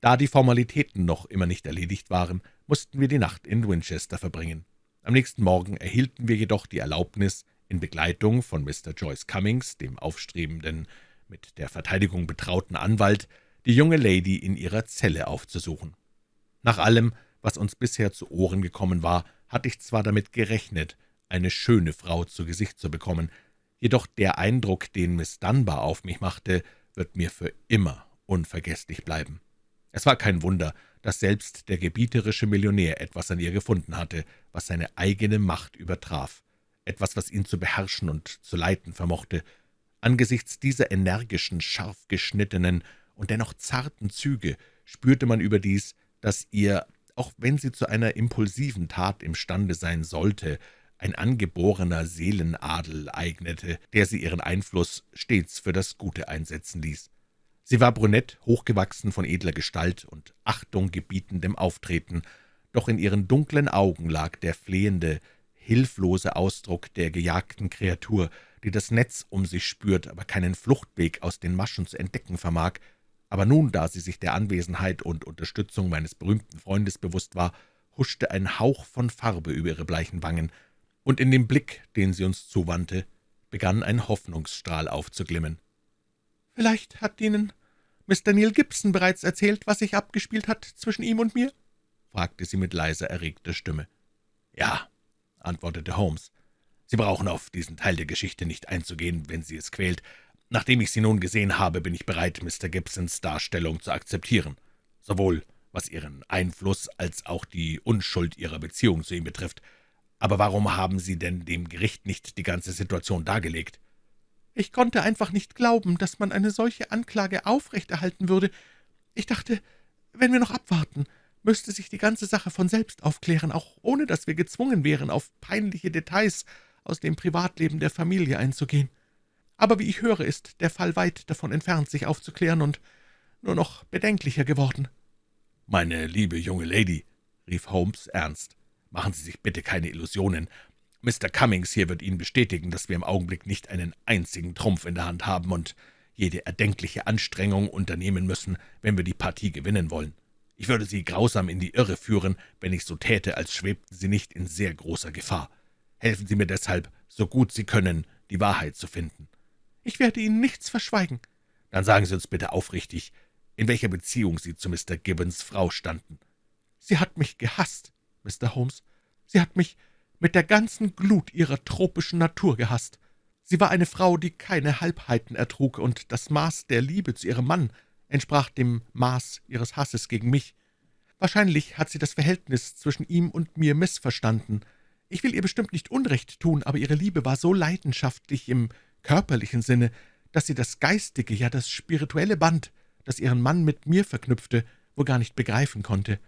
Da die Formalitäten noch immer nicht erledigt waren, mussten wir die Nacht in Winchester verbringen. Am nächsten Morgen erhielten wir jedoch die Erlaubnis, in Begleitung von Mr. Joyce Cummings, dem aufstrebenden, mit der Verteidigung betrauten Anwalt, die junge Lady in ihrer Zelle aufzusuchen. Nach allem, was uns bisher zu Ohren gekommen war, hatte ich zwar damit gerechnet, eine schöne Frau zu Gesicht zu bekommen, jedoch der Eindruck, den Miss Dunbar auf mich machte, wird mir für immer unvergesslich bleiben. Es war kein Wunder, dass selbst der gebieterische Millionär etwas an ihr gefunden hatte, was seine eigene Macht übertraf etwas, was ihn zu beherrschen und zu leiten vermochte. Angesichts dieser energischen, scharf geschnittenen und dennoch zarten Züge spürte man überdies, dass ihr, auch wenn sie zu einer impulsiven Tat imstande sein sollte, ein angeborener Seelenadel eignete, der sie ihren Einfluss stets für das Gute einsetzen ließ. Sie war brünett, hochgewachsen, von edler Gestalt und Achtung gebietendem Auftreten, doch in ihren dunklen Augen lag der flehende, hilflose Ausdruck der gejagten Kreatur, die das Netz um sich spürt, aber keinen Fluchtweg aus den Maschen zu entdecken vermag. Aber nun, da sie sich der Anwesenheit und Unterstützung meines berühmten Freundes bewusst war, huschte ein Hauch von Farbe über ihre bleichen Wangen, und in dem Blick, den sie uns zuwandte, begann ein Hoffnungsstrahl aufzuglimmen. »Vielleicht hat Ihnen Mr. Neil Gibson bereits erzählt, was sich abgespielt hat zwischen ihm und mir?« fragte sie mit leiser, erregter Stimme. »Ja«, antwortete Holmes. »Sie brauchen auf diesen Teil der Geschichte nicht einzugehen, wenn Sie es quält. Nachdem ich Sie nun gesehen habe, bin ich bereit, Mr. Gibsons Darstellung zu akzeptieren, sowohl was Ihren Einfluss als auch die Unschuld Ihrer Beziehung zu ihm betrifft. Aber warum haben Sie denn dem Gericht nicht die ganze Situation dargelegt?« »Ich konnte einfach nicht glauben, dass man eine solche Anklage aufrechterhalten würde. Ich dachte, wenn wir noch abwarten, müsste sich die ganze Sache von selbst aufklären, auch ohne dass wir gezwungen wären, auf peinliche Details aus dem Privatleben der Familie einzugehen. Aber wie ich höre, ist der Fall weit davon entfernt, sich aufzuklären und nur noch bedenklicher geworden.« »Meine liebe junge Lady«, rief Holmes ernst, »machen Sie sich bitte keine Illusionen. Mr. Cummings hier wird Ihnen bestätigen, dass wir im Augenblick nicht einen einzigen Trumpf in der Hand haben und jede erdenkliche Anstrengung unternehmen müssen, wenn wir die Partie gewinnen wollen. Ich würde Sie grausam in die Irre führen, wenn ich so täte, als schwebten Sie nicht in sehr großer Gefahr. Helfen Sie mir deshalb, so gut Sie können, die Wahrheit zu finden.« »Ich werde Ihnen nichts verschweigen.« »Dann sagen Sie uns bitte aufrichtig, in welcher Beziehung Sie zu Mr. Gibbons Frau standen.« »Sie hat mich gehasst, Mr. Holmes. Sie hat mich mit der ganzen Glut ihrer tropischen Natur gehasst. Sie war eine Frau, die keine Halbheiten ertrug, und das Maß der Liebe zu ihrem Mann entsprach dem Maß ihres Hasses gegen mich. Wahrscheinlich hat sie das Verhältnis zwischen ihm und mir missverstanden. Ich will ihr bestimmt nicht Unrecht tun, aber ihre Liebe war so leidenschaftlich im körperlichen Sinne, dass sie das geistige, ja das spirituelle Band, das ihren Mann mit mir verknüpfte, wohl gar nicht begreifen konnte.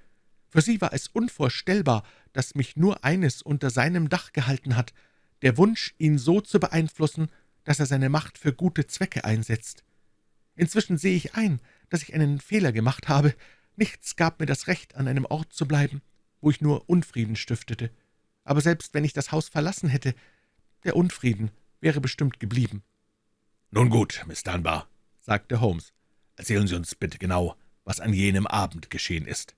Für sie war es unvorstellbar, dass mich nur eines unter seinem Dach gehalten hat, der Wunsch, ihn so zu beeinflussen, dass er seine Macht für gute Zwecke einsetzt. Inzwischen sehe ich ein, dass ich einen Fehler gemacht habe. Nichts gab mir das Recht, an einem Ort zu bleiben, wo ich nur Unfrieden stiftete. Aber selbst wenn ich das Haus verlassen hätte, der Unfrieden wäre bestimmt geblieben.« »Nun gut, Miss Dunbar«, sagte Holmes, »erzählen Sie uns bitte genau, was an jenem Abend geschehen ist.«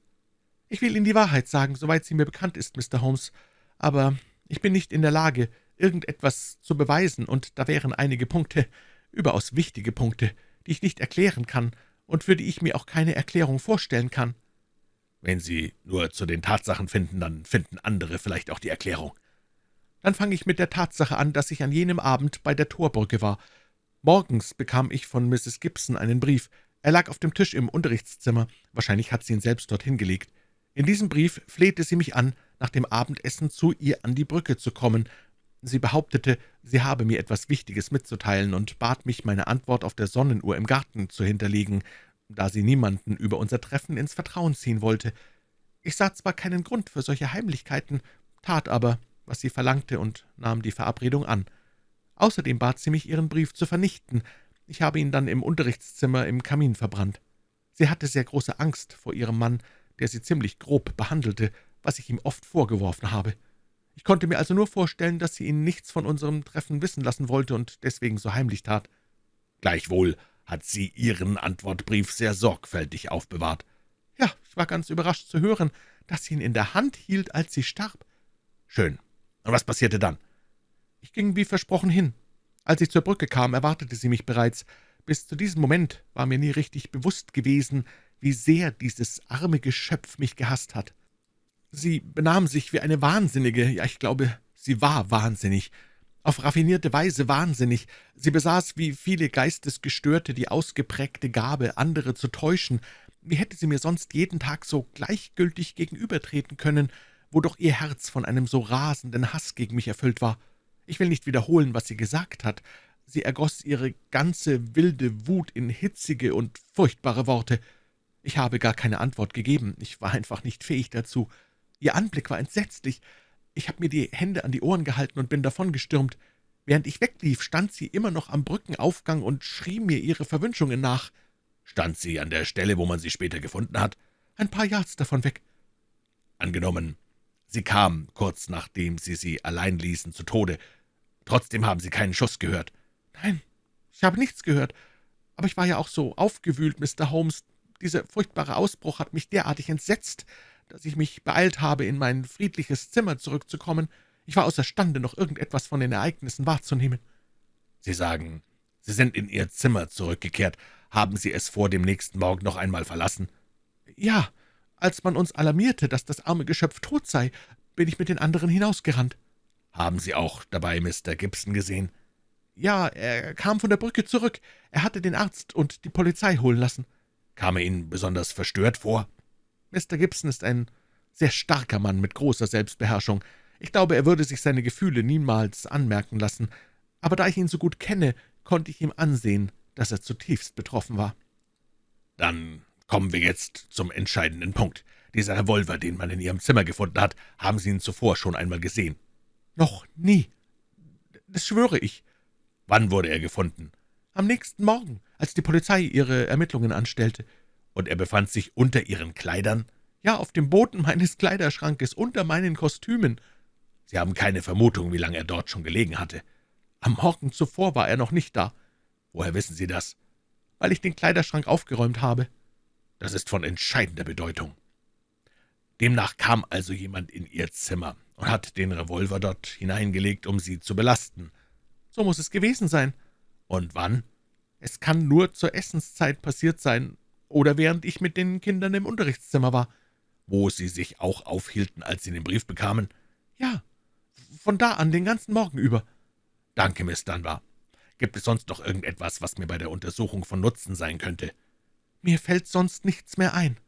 »Ich will Ihnen die Wahrheit sagen, soweit sie mir bekannt ist, Mr. Holmes, aber ich bin nicht in der Lage, irgendetwas zu beweisen, und da wären einige Punkte, überaus wichtige Punkte, die ich nicht erklären kann und für die ich mir auch keine Erklärung vorstellen kann.« »Wenn Sie nur zu den Tatsachen finden, dann finden andere vielleicht auch die Erklärung.« »Dann fange ich mit der Tatsache an, dass ich an jenem Abend bei der Torbrücke war. Morgens bekam ich von Mrs. Gibson einen Brief. Er lag auf dem Tisch im Unterrichtszimmer. Wahrscheinlich hat sie ihn selbst dorthin gelegt. In diesem Brief flehte sie mich an, nach dem Abendessen zu ihr an die Brücke zu kommen. Sie behauptete, sie habe mir etwas Wichtiges mitzuteilen und bat mich, meine Antwort auf der Sonnenuhr im Garten zu hinterlegen, da sie niemanden über unser Treffen ins Vertrauen ziehen wollte. Ich sah zwar keinen Grund für solche Heimlichkeiten, tat aber, was sie verlangte, und nahm die Verabredung an. Außerdem bat sie mich, ihren Brief zu vernichten. Ich habe ihn dann im Unterrichtszimmer im Kamin verbrannt. Sie hatte sehr große Angst vor ihrem Mann, der sie ziemlich grob behandelte, was ich ihm oft vorgeworfen habe. Ich konnte mir also nur vorstellen, dass sie ihn nichts von unserem Treffen wissen lassen wollte und deswegen so heimlich tat. Gleichwohl hat sie Ihren Antwortbrief sehr sorgfältig aufbewahrt. Ja, ich war ganz überrascht zu hören, dass sie ihn in der Hand hielt, als sie starb. Schön. Und was passierte dann? Ich ging wie versprochen hin. Als ich zur Brücke kam, erwartete sie mich bereits. Bis zu diesem Moment war mir nie richtig bewusst gewesen, wie sehr dieses arme Geschöpf mich gehasst hat. Sie benahm sich wie eine Wahnsinnige, ja, ich glaube, sie war wahnsinnig, auf raffinierte Weise wahnsinnig. Sie besaß wie viele Geistesgestörte die ausgeprägte Gabe, andere zu täuschen. Wie hätte sie mir sonst jeden Tag so gleichgültig gegenübertreten können, wo doch ihr Herz von einem so rasenden Hass gegen mich erfüllt war? Ich will nicht wiederholen, was sie gesagt hat. Sie ergoss ihre ganze wilde Wut in hitzige und furchtbare Worte. Ich habe gar keine Antwort gegeben, ich war einfach nicht fähig dazu. Ihr Anblick war entsetzlich. Ich habe mir die Hände an die Ohren gehalten und bin davongestürmt. Während ich weglief, stand sie immer noch am Brückenaufgang und schrie mir ihre Verwünschungen nach. »Stand sie an der Stelle, wo man sie später gefunden hat?« »Ein paar Yards davon weg.« »Angenommen, sie kam, kurz nachdem Sie sie allein ließen, zu Tode. Trotzdem haben Sie keinen Schuss gehört.« »Nein, ich habe nichts gehört. Aber ich war ja auch so aufgewühlt, Mr. Holmes. Dieser furchtbare Ausbruch hat mich derartig entsetzt, dass ich mich beeilt habe, in mein friedliches Zimmer zurückzukommen. Ich war außerstande, noch irgendetwas von den Ereignissen wahrzunehmen.« »Sie sagen, Sie sind in Ihr Zimmer zurückgekehrt. Haben Sie es vor dem nächsten Morgen noch einmal verlassen?« »Ja, als man uns alarmierte, dass das arme Geschöpf tot sei, bin ich mit den anderen hinausgerannt.« »Haben Sie auch dabei Mr. Gibson gesehen?« »Ja, er kam von der Brücke zurück. Er hatte den Arzt und die Polizei holen lassen.« »Kam er Ihnen besonders verstört vor?« »Mr. Gibson ist ein sehr starker Mann mit großer Selbstbeherrschung. Ich glaube, er würde sich seine Gefühle niemals anmerken lassen. Aber da ich ihn so gut kenne, konnte ich ihm ansehen, dass er zutiefst betroffen war.« »Dann kommen wir jetzt zum entscheidenden Punkt. Dieser Revolver, den man in Ihrem Zimmer gefunden hat, haben Sie ihn zuvor schon einmal gesehen?« »Noch nie. Das schwöre ich.« »Wann wurde er gefunden?« »Am nächsten Morgen, als die Polizei ihre Ermittlungen anstellte.« »Und er befand sich unter Ihren Kleidern?« »Ja, auf dem Boden meines Kleiderschrankes, unter meinen Kostümen.« »Sie haben keine Vermutung, wie lange er dort schon gelegen hatte?« »Am Morgen zuvor war er noch nicht da.« »Woher wissen Sie das?« »Weil ich den Kleiderschrank aufgeräumt habe.« »Das ist von entscheidender Bedeutung.« Demnach kam also jemand in Ihr Zimmer und hat den Revolver dort hineingelegt, um Sie zu belasten. »So muss es gewesen sein.« »Und wann?« »Es kann nur zur Essenszeit passiert sein oder während ich mit den Kindern im Unterrichtszimmer war.« »Wo Sie sich auch aufhielten, als Sie den Brief bekamen?« »Ja, von da an den ganzen Morgen über.« »Danke, Miss Dunbar. Gibt es sonst noch irgendetwas, was mir bei der Untersuchung von Nutzen sein könnte?« »Mir fällt sonst nichts mehr ein.«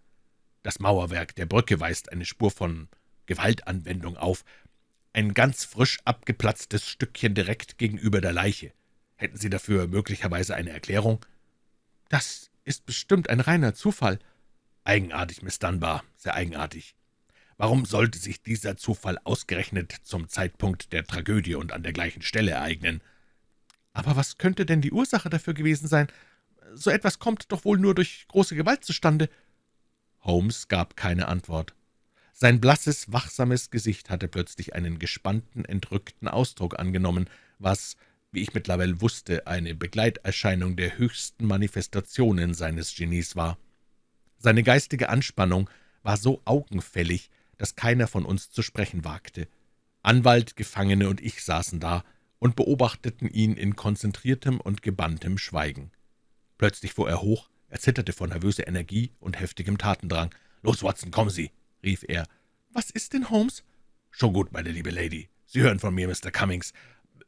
Das Mauerwerk der Brücke weist eine Spur von Gewaltanwendung auf, ein ganz frisch abgeplatztes Stückchen direkt gegenüber der Leiche. Hätten Sie dafür möglicherweise eine Erklärung?« »Das ist bestimmt ein reiner Zufall.« »Eigenartig, Miss Dunbar, sehr eigenartig. Warum sollte sich dieser Zufall ausgerechnet zum Zeitpunkt der Tragödie und an der gleichen Stelle ereignen?« »Aber was könnte denn die Ursache dafür gewesen sein? So etwas kommt doch wohl nur durch große Gewalt zustande.« Holmes gab keine Antwort. Sein blasses, wachsames Gesicht hatte plötzlich einen gespannten, entrückten Ausdruck angenommen, was, wie ich mittlerweile wusste, eine Begleiterscheinung der höchsten Manifestationen seines Genies war. Seine geistige Anspannung war so augenfällig, dass keiner von uns zu sprechen wagte. Anwalt, Gefangene und ich saßen da und beobachteten ihn in konzentriertem und gebanntem Schweigen. Plötzlich fuhr er hoch, er zitterte vor nervöser Energie und heftigem Tatendrang. »Los, Watson, kommen Sie!« rief er. »Was ist denn, Holmes?« »Schon gut, meine liebe Lady. Sie hören von mir, Mr. Cummings.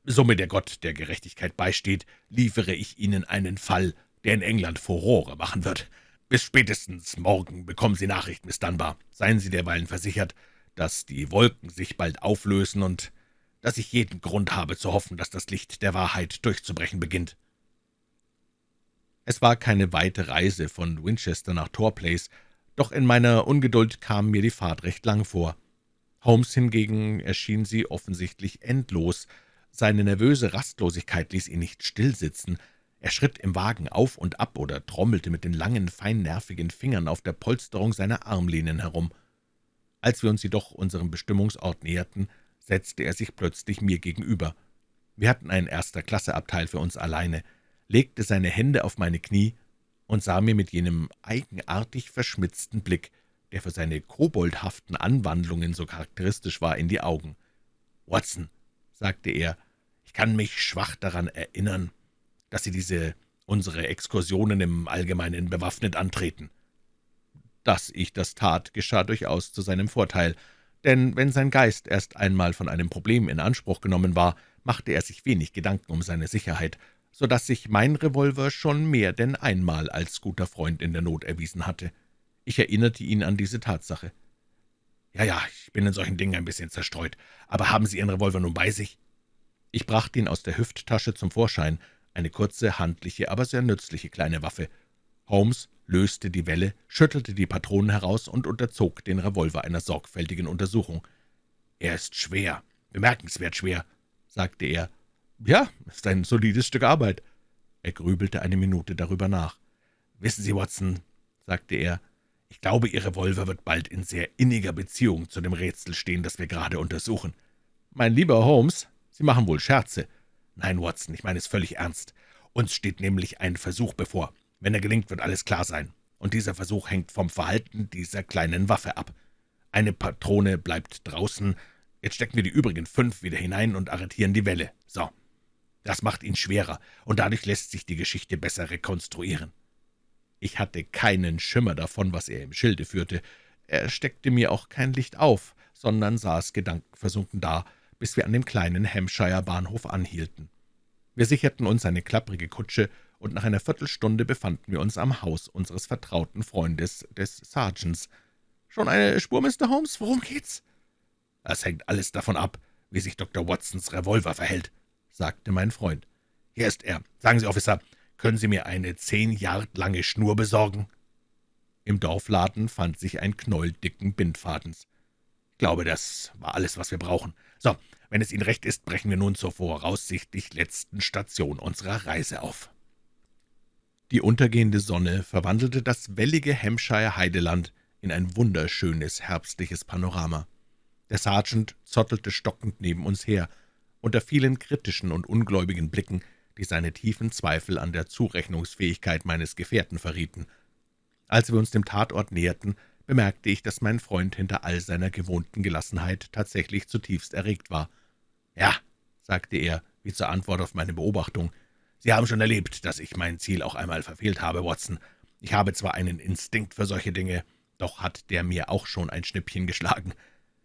So mir der Gott der Gerechtigkeit beisteht, liefere ich Ihnen einen Fall, der in England Furore machen wird. Bis spätestens morgen bekommen Sie Nachricht, Miss Dunbar. Seien Sie derweilen versichert, dass die Wolken sich bald auflösen und dass ich jeden Grund habe zu hoffen, dass das Licht der Wahrheit durchzubrechen beginnt.« Es war keine weite Reise von Winchester nach Tor Place, doch in meiner Ungeduld kam mir die Fahrt recht lang vor. Holmes hingegen erschien sie offensichtlich endlos, seine nervöse Rastlosigkeit ließ ihn nicht stillsitzen. Er schritt im Wagen auf und ab oder trommelte mit den langen, feinnervigen Fingern auf der Polsterung seiner Armlehnen herum. Als wir uns jedoch unserem Bestimmungsort näherten, setzte er sich plötzlich mir gegenüber. Wir hatten ein Erster-Klasse-Abteil für uns alleine, legte seine Hände auf meine Knie und sah mir mit jenem eigenartig verschmitzten Blick, der für seine koboldhaften Anwandlungen so charakteristisch war, in die Augen. »Watson«, sagte er, »ich kann mich schwach daran erinnern, dass Sie diese unsere Exkursionen im Allgemeinen bewaffnet antreten.« Dass ich das tat, geschah durchaus zu seinem Vorteil, denn wenn sein Geist erst einmal von einem Problem in Anspruch genommen war, machte er sich wenig Gedanken um seine Sicherheit, so dass sich mein Revolver schon mehr denn einmal als guter Freund in der Not erwiesen hatte. Ich erinnerte ihn an diese Tatsache. »Ja, ja, ich bin in solchen Dingen ein bisschen zerstreut. Aber haben Sie Ihren Revolver nun bei sich?« Ich brachte ihn aus der Hüfttasche zum Vorschein, eine kurze, handliche, aber sehr nützliche kleine Waffe. Holmes löste die Welle, schüttelte die Patronen heraus und unterzog den Revolver einer sorgfältigen Untersuchung. »Er ist schwer, bemerkenswert schwer«, sagte er. »Ja, ist ein solides Stück Arbeit.« Er grübelte eine Minute darüber nach. »Wissen Sie, Watson«, sagte er, »ich glaube, Ihr Revolver wird bald in sehr inniger Beziehung zu dem Rätsel stehen, das wir gerade untersuchen. Mein lieber Holmes, Sie machen wohl Scherze. Nein, Watson, ich meine es völlig ernst. Uns steht nämlich ein Versuch bevor. Wenn er gelingt, wird alles klar sein. Und dieser Versuch hängt vom Verhalten dieser kleinen Waffe ab. Eine Patrone bleibt draußen. Jetzt stecken wir die übrigen fünf wieder hinein und arretieren die Welle. So. Das macht ihn schwerer, und dadurch lässt sich die Geschichte besser rekonstruieren. Ich hatte keinen Schimmer davon, was er im Schilde führte. Er steckte mir auch kein Licht auf, sondern saß gedankenversunken da, bis wir an dem kleinen Hampshire-Bahnhof anhielten. Wir sicherten uns eine klapprige Kutsche, und nach einer Viertelstunde befanden wir uns am Haus unseres vertrauten Freundes, des Sergeants. »Schon eine Spur, Mr. Holmes? Worum geht's?« »Es hängt alles davon ab, wie sich Dr. Watsons Revolver verhält«, sagte mein Freund. »Hier ist er. Sagen Sie, Officer, können Sie mir eine zehn Yard lange Schnur besorgen?« Im Dorfladen fand sich ein Knäuel dicken Bindfadens. »Ich glaube, das war alles, was wir brauchen. So, wenn es Ihnen recht ist, brechen wir nun zur voraussichtlich letzten Station unserer Reise auf.« die untergehende Sonne verwandelte das wellige Hampshire-Heideland in ein wunderschönes herbstliches Panorama. Der Sergeant zottelte stockend neben uns her, unter vielen kritischen und ungläubigen Blicken, die seine tiefen Zweifel an der Zurechnungsfähigkeit meines Gefährten verrieten. Als wir uns dem Tatort näherten, bemerkte ich, dass mein Freund hinter all seiner gewohnten Gelassenheit tatsächlich zutiefst erregt war. »Ja«, sagte er, wie zur Antwort auf meine Beobachtung, »Sie haben schon erlebt, dass ich mein Ziel auch einmal verfehlt habe, Watson. Ich habe zwar einen Instinkt für solche Dinge, doch hat der mir auch schon ein Schnippchen geschlagen.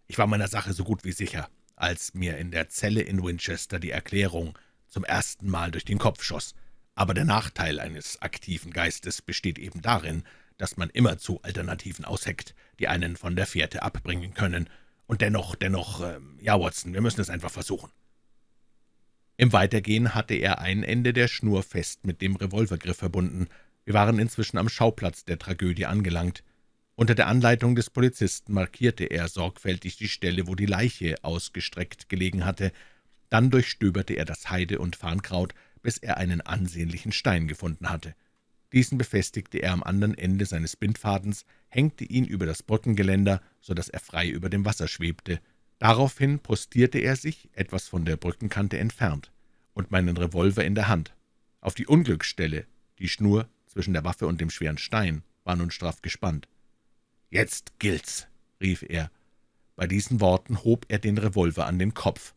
Ich war meiner Sache so gut wie sicher, als mir in der Zelle in Winchester die Erklärung zum ersten Mal durch den Kopf schoss. Aber der Nachteil eines aktiven Geistes besteht eben darin, dass man immer zu Alternativen ausheckt, die einen von der Fährte abbringen können. Und dennoch, dennoch, äh, ja, Watson, wir müssen es einfach versuchen.« im Weitergehen hatte er ein Ende der Schnur fest mit dem Revolvergriff verbunden. Wir waren inzwischen am Schauplatz der Tragödie angelangt. Unter der Anleitung des Polizisten markierte er sorgfältig die Stelle, wo die Leiche ausgestreckt gelegen hatte. Dann durchstöberte er das Heide- und Farnkraut, bis er einen ansehnlichen Stein gefunden hatte. Diesen befestigte er am anderen Ende seines Bindfadens, hängte ihn über das Brückengeländer, so dass er frei über dem Wasser schwebte. Daraufhin postierte er sich, etwas von der Brückenkante entfernt, und meinen Revolver in der Hand. Auf die Unglücksstelle, die Schnur zwischen der Waffe und dem schweren Stein, war nun straff gespannt. »Jetzt gilt's«, rief er. Bei diesen Worten hob er den Revolver an den Kopf.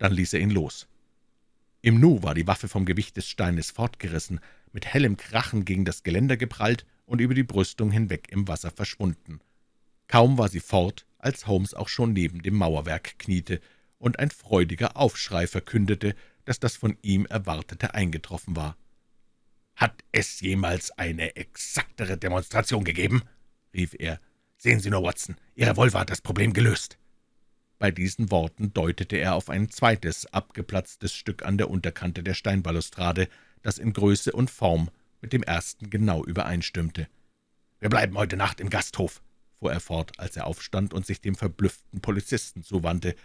Dann ließ er ihn los. Im Nu war die Waffe vom Gewicht des Steines fortgerissen, mit hellem Krachen gegen das Geländer geprallt und über die Brüstung hinweg im Wasser verschwunden. Kaum war sie fort, als Holmes auch schon neben dem Mauerwerk kniete und ein freudiger Aufschrei verkündete, dass das von ihm Erwartete eingetroffen war. »Hat es jemals eine exaktere Demonstration gegeben?« rief er. »Sehen Sie nur, Watson, Ihr Revolver hat das Problem gelöst.« Bei diesen Worten deutete er auf ein zweites, abgeplatztes Stück an der Unterkante der Steinbalustrade, das in Größe und Form mit dem ersten genau übereinstimmte. »Wir bleiben heute Nacht im Gasthof«, fuhr er fort, als er aufstand und sich dem verblüfften Polizisten zuwandte.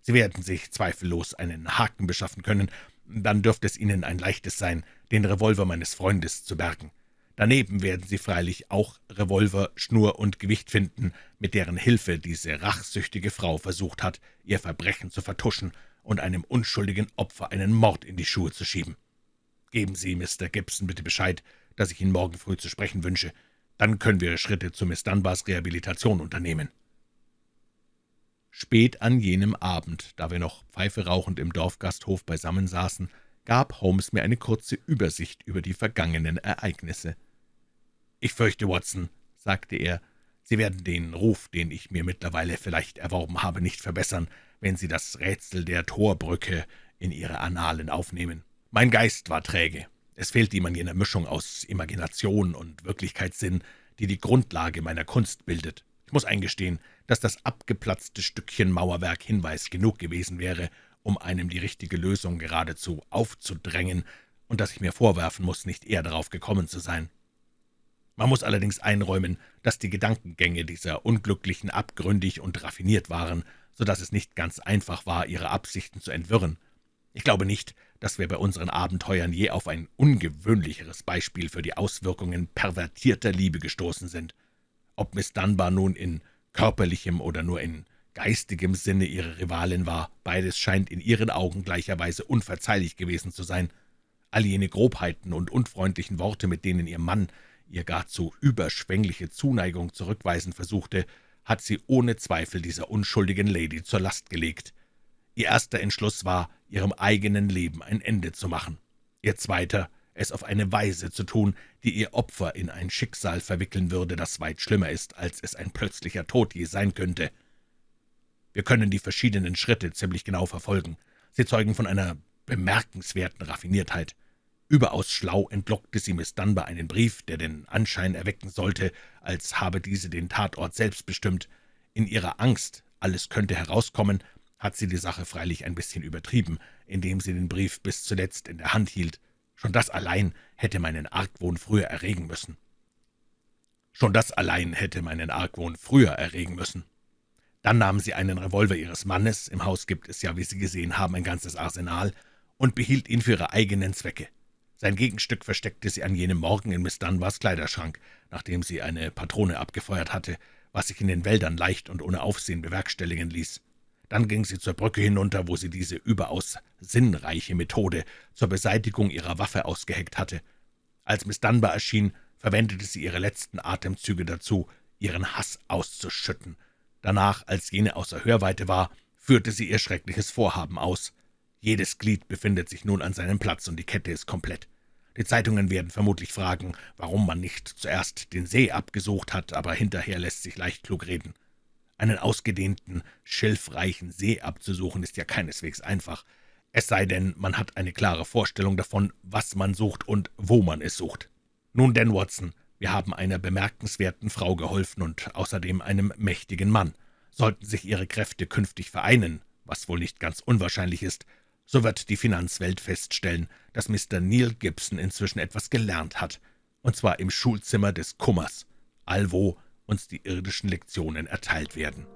»Sie werden sich zweifellos einen Haken beschaffen können. Dann dürfte es Ihnen ein leichtes sein, den Revolver meines Freundes zu bergen. Daneben werden Sie freilich auch Revolver, Schnur und Gewicht finden, mit deren Hilfe diese rachsüchtige Frau versucht hat, ihr Verbrechen zu vertuschen und einem unschuldigen Opfer einen Mord in die Schuhe zu schieben. Geben Sie Mr. Gibson bitte Bescheid, dass ich ihn morgen früh zu sprechen wünsche. Dann können wir Schritte zu Miss Dunbars Rehabilitation unternehmen.« Spät an jenem Abend, da wir noch Pfeife rauchend im Dorfgasthof beisammen saßen, gab Holmes mir eine kurze Übersicht über die vergangenen Ereignisse. »Ich fürchte, Watson«, sagte er, »Sie werden den Ruf, den ich mir mittlerweile vielleicht erworben habe, nicht verbessern, wenn Sie das Rätsel der Torbrücke in Ihre Annalen aufnehmen. Mein Geist war träge, es fehlt ihm an jener Mischung aus Imagination und Wirklichkeitssinn, die die Grundlage meiner Kunst bildet. Ich muss eingestehen, dass das abgeplatzte Stückchen Mauerwerk Hinweis genug gewesen wäre, um einem die richtige Lösung geradezu aufzudrängen, und dass ich mir vorwerfen muss, nicht eher darauf gekommen zu sein. Man muss allerdings einräumen, dass die Gedankengänge dieser Unglücklichen abgründig und raffiniert waren, so dass es nicht ganz einfach war, ihre Absichten zu entwirren. Ich glaube nicht, dass wir bei unseren Abenteuern je auf ein ungewöhnlicheres Beispiel für die Auswirkungen pervertierter Liebe gestoßen sind. Ob Miss Dunbar nun in körperlichem oder nur in geistigem Sinne ihre Rivalin war. Beides scheint in ihren Augen gleicherweise unverzeihlich gewesen zu sein. All jene Grobheiten und unfreundlichen Worte, mit denen ihr Mann ihr gar zu überschwängliche Zuneigung zurückweisen versuchte, hat sie ohne Zweifel dieser unschuldigen Lady zur Last gelegt. Ihr erster Entschluss war, ihrem eigenen Leben ein Ende zu machen. Ihr zweiter, es auf eine Weise zu tun, die ihr Opfer in ein Schicksal verwickeln würde, das weit schlimmer ist, als es ein plötzlicher Tod je sein könnte. Wir können die verschiedenen Schritte ziemlich genau verfolgen. Sie zeugen von einer bemerkenswerten Raffiniertheit. Überaus schlau entlockte sie Miss Dunbar einen Brief, der den Anschein erwecken sollte, als habe diese den Tatort selbst bestimmt. In ihrer Angst, alles könnte herauskommen, hat sie die Sache freilich ein bisschen übertrieben, indem sie den Brief bis zuletzt in der Hand hielt. Schon das allein hätte meinen Argwohn früher erregen müssen. Schon das allein hätte meinen Argwohn früher erregen müssen. Dann nahm sie einen Revolver ihres Mannes, im Haus gibt es ja, wie Sie gesehen haben, ein ganzes Arsenal, und behielt ihn für ihre eigenen Zwecke. Sein Gegenstück versteckte sie an jenem Morgen in Miss Dunbars Kleiderschrank, nachdem sie eine Patrone abgefeuert hatte, was sich in den Wäldern leicht und ohne Aufsehen bewerkstelligen ließ. Dann ging sie zur Brücke hinunter, wo sie diese überaus sinnreiche Methode zur Beseitigung ihrer Waffe ausgeheckt hatte. Als Miss Dunbar erschien, verwendete sie ihre letzten Atemzüge dazu, ihren Hass auszuschütten. Danach, als jene außer Hörweite war, führte sie ihr schreckliches Vorhaben aus. Jedes Glied befindet sich nun an seinem Platz, und die Kette ist komplett. Die Zeitungen werden vermutlich fragen, warum man nicht zuerst den See abgesucht hat, aber hinterher lässt sich leicht klug reden. Einen ausgedehnten, schilfreichen See abzusuchen ist ja keineswegs einfach, es sei denn, man hat eine klare Vorstellung davon, was man sucht und wo man es sucht. Nun denn, Watson, wir haben einer bemerkenswerten Frau geholfen und außerdem einem mächtigen Mann. Sollten sich ihre Kräfte künftig vereinen, was wohl nicht ganz unwahrscheinlich ist, so wird die Finanzwelt feststellen, dass Mr. Neil Gibson inzwischen etwas gelernt hat, und zwar im Schulzimmer des Kummers, allwo uns die irdischen Lektionen erteilt werden.«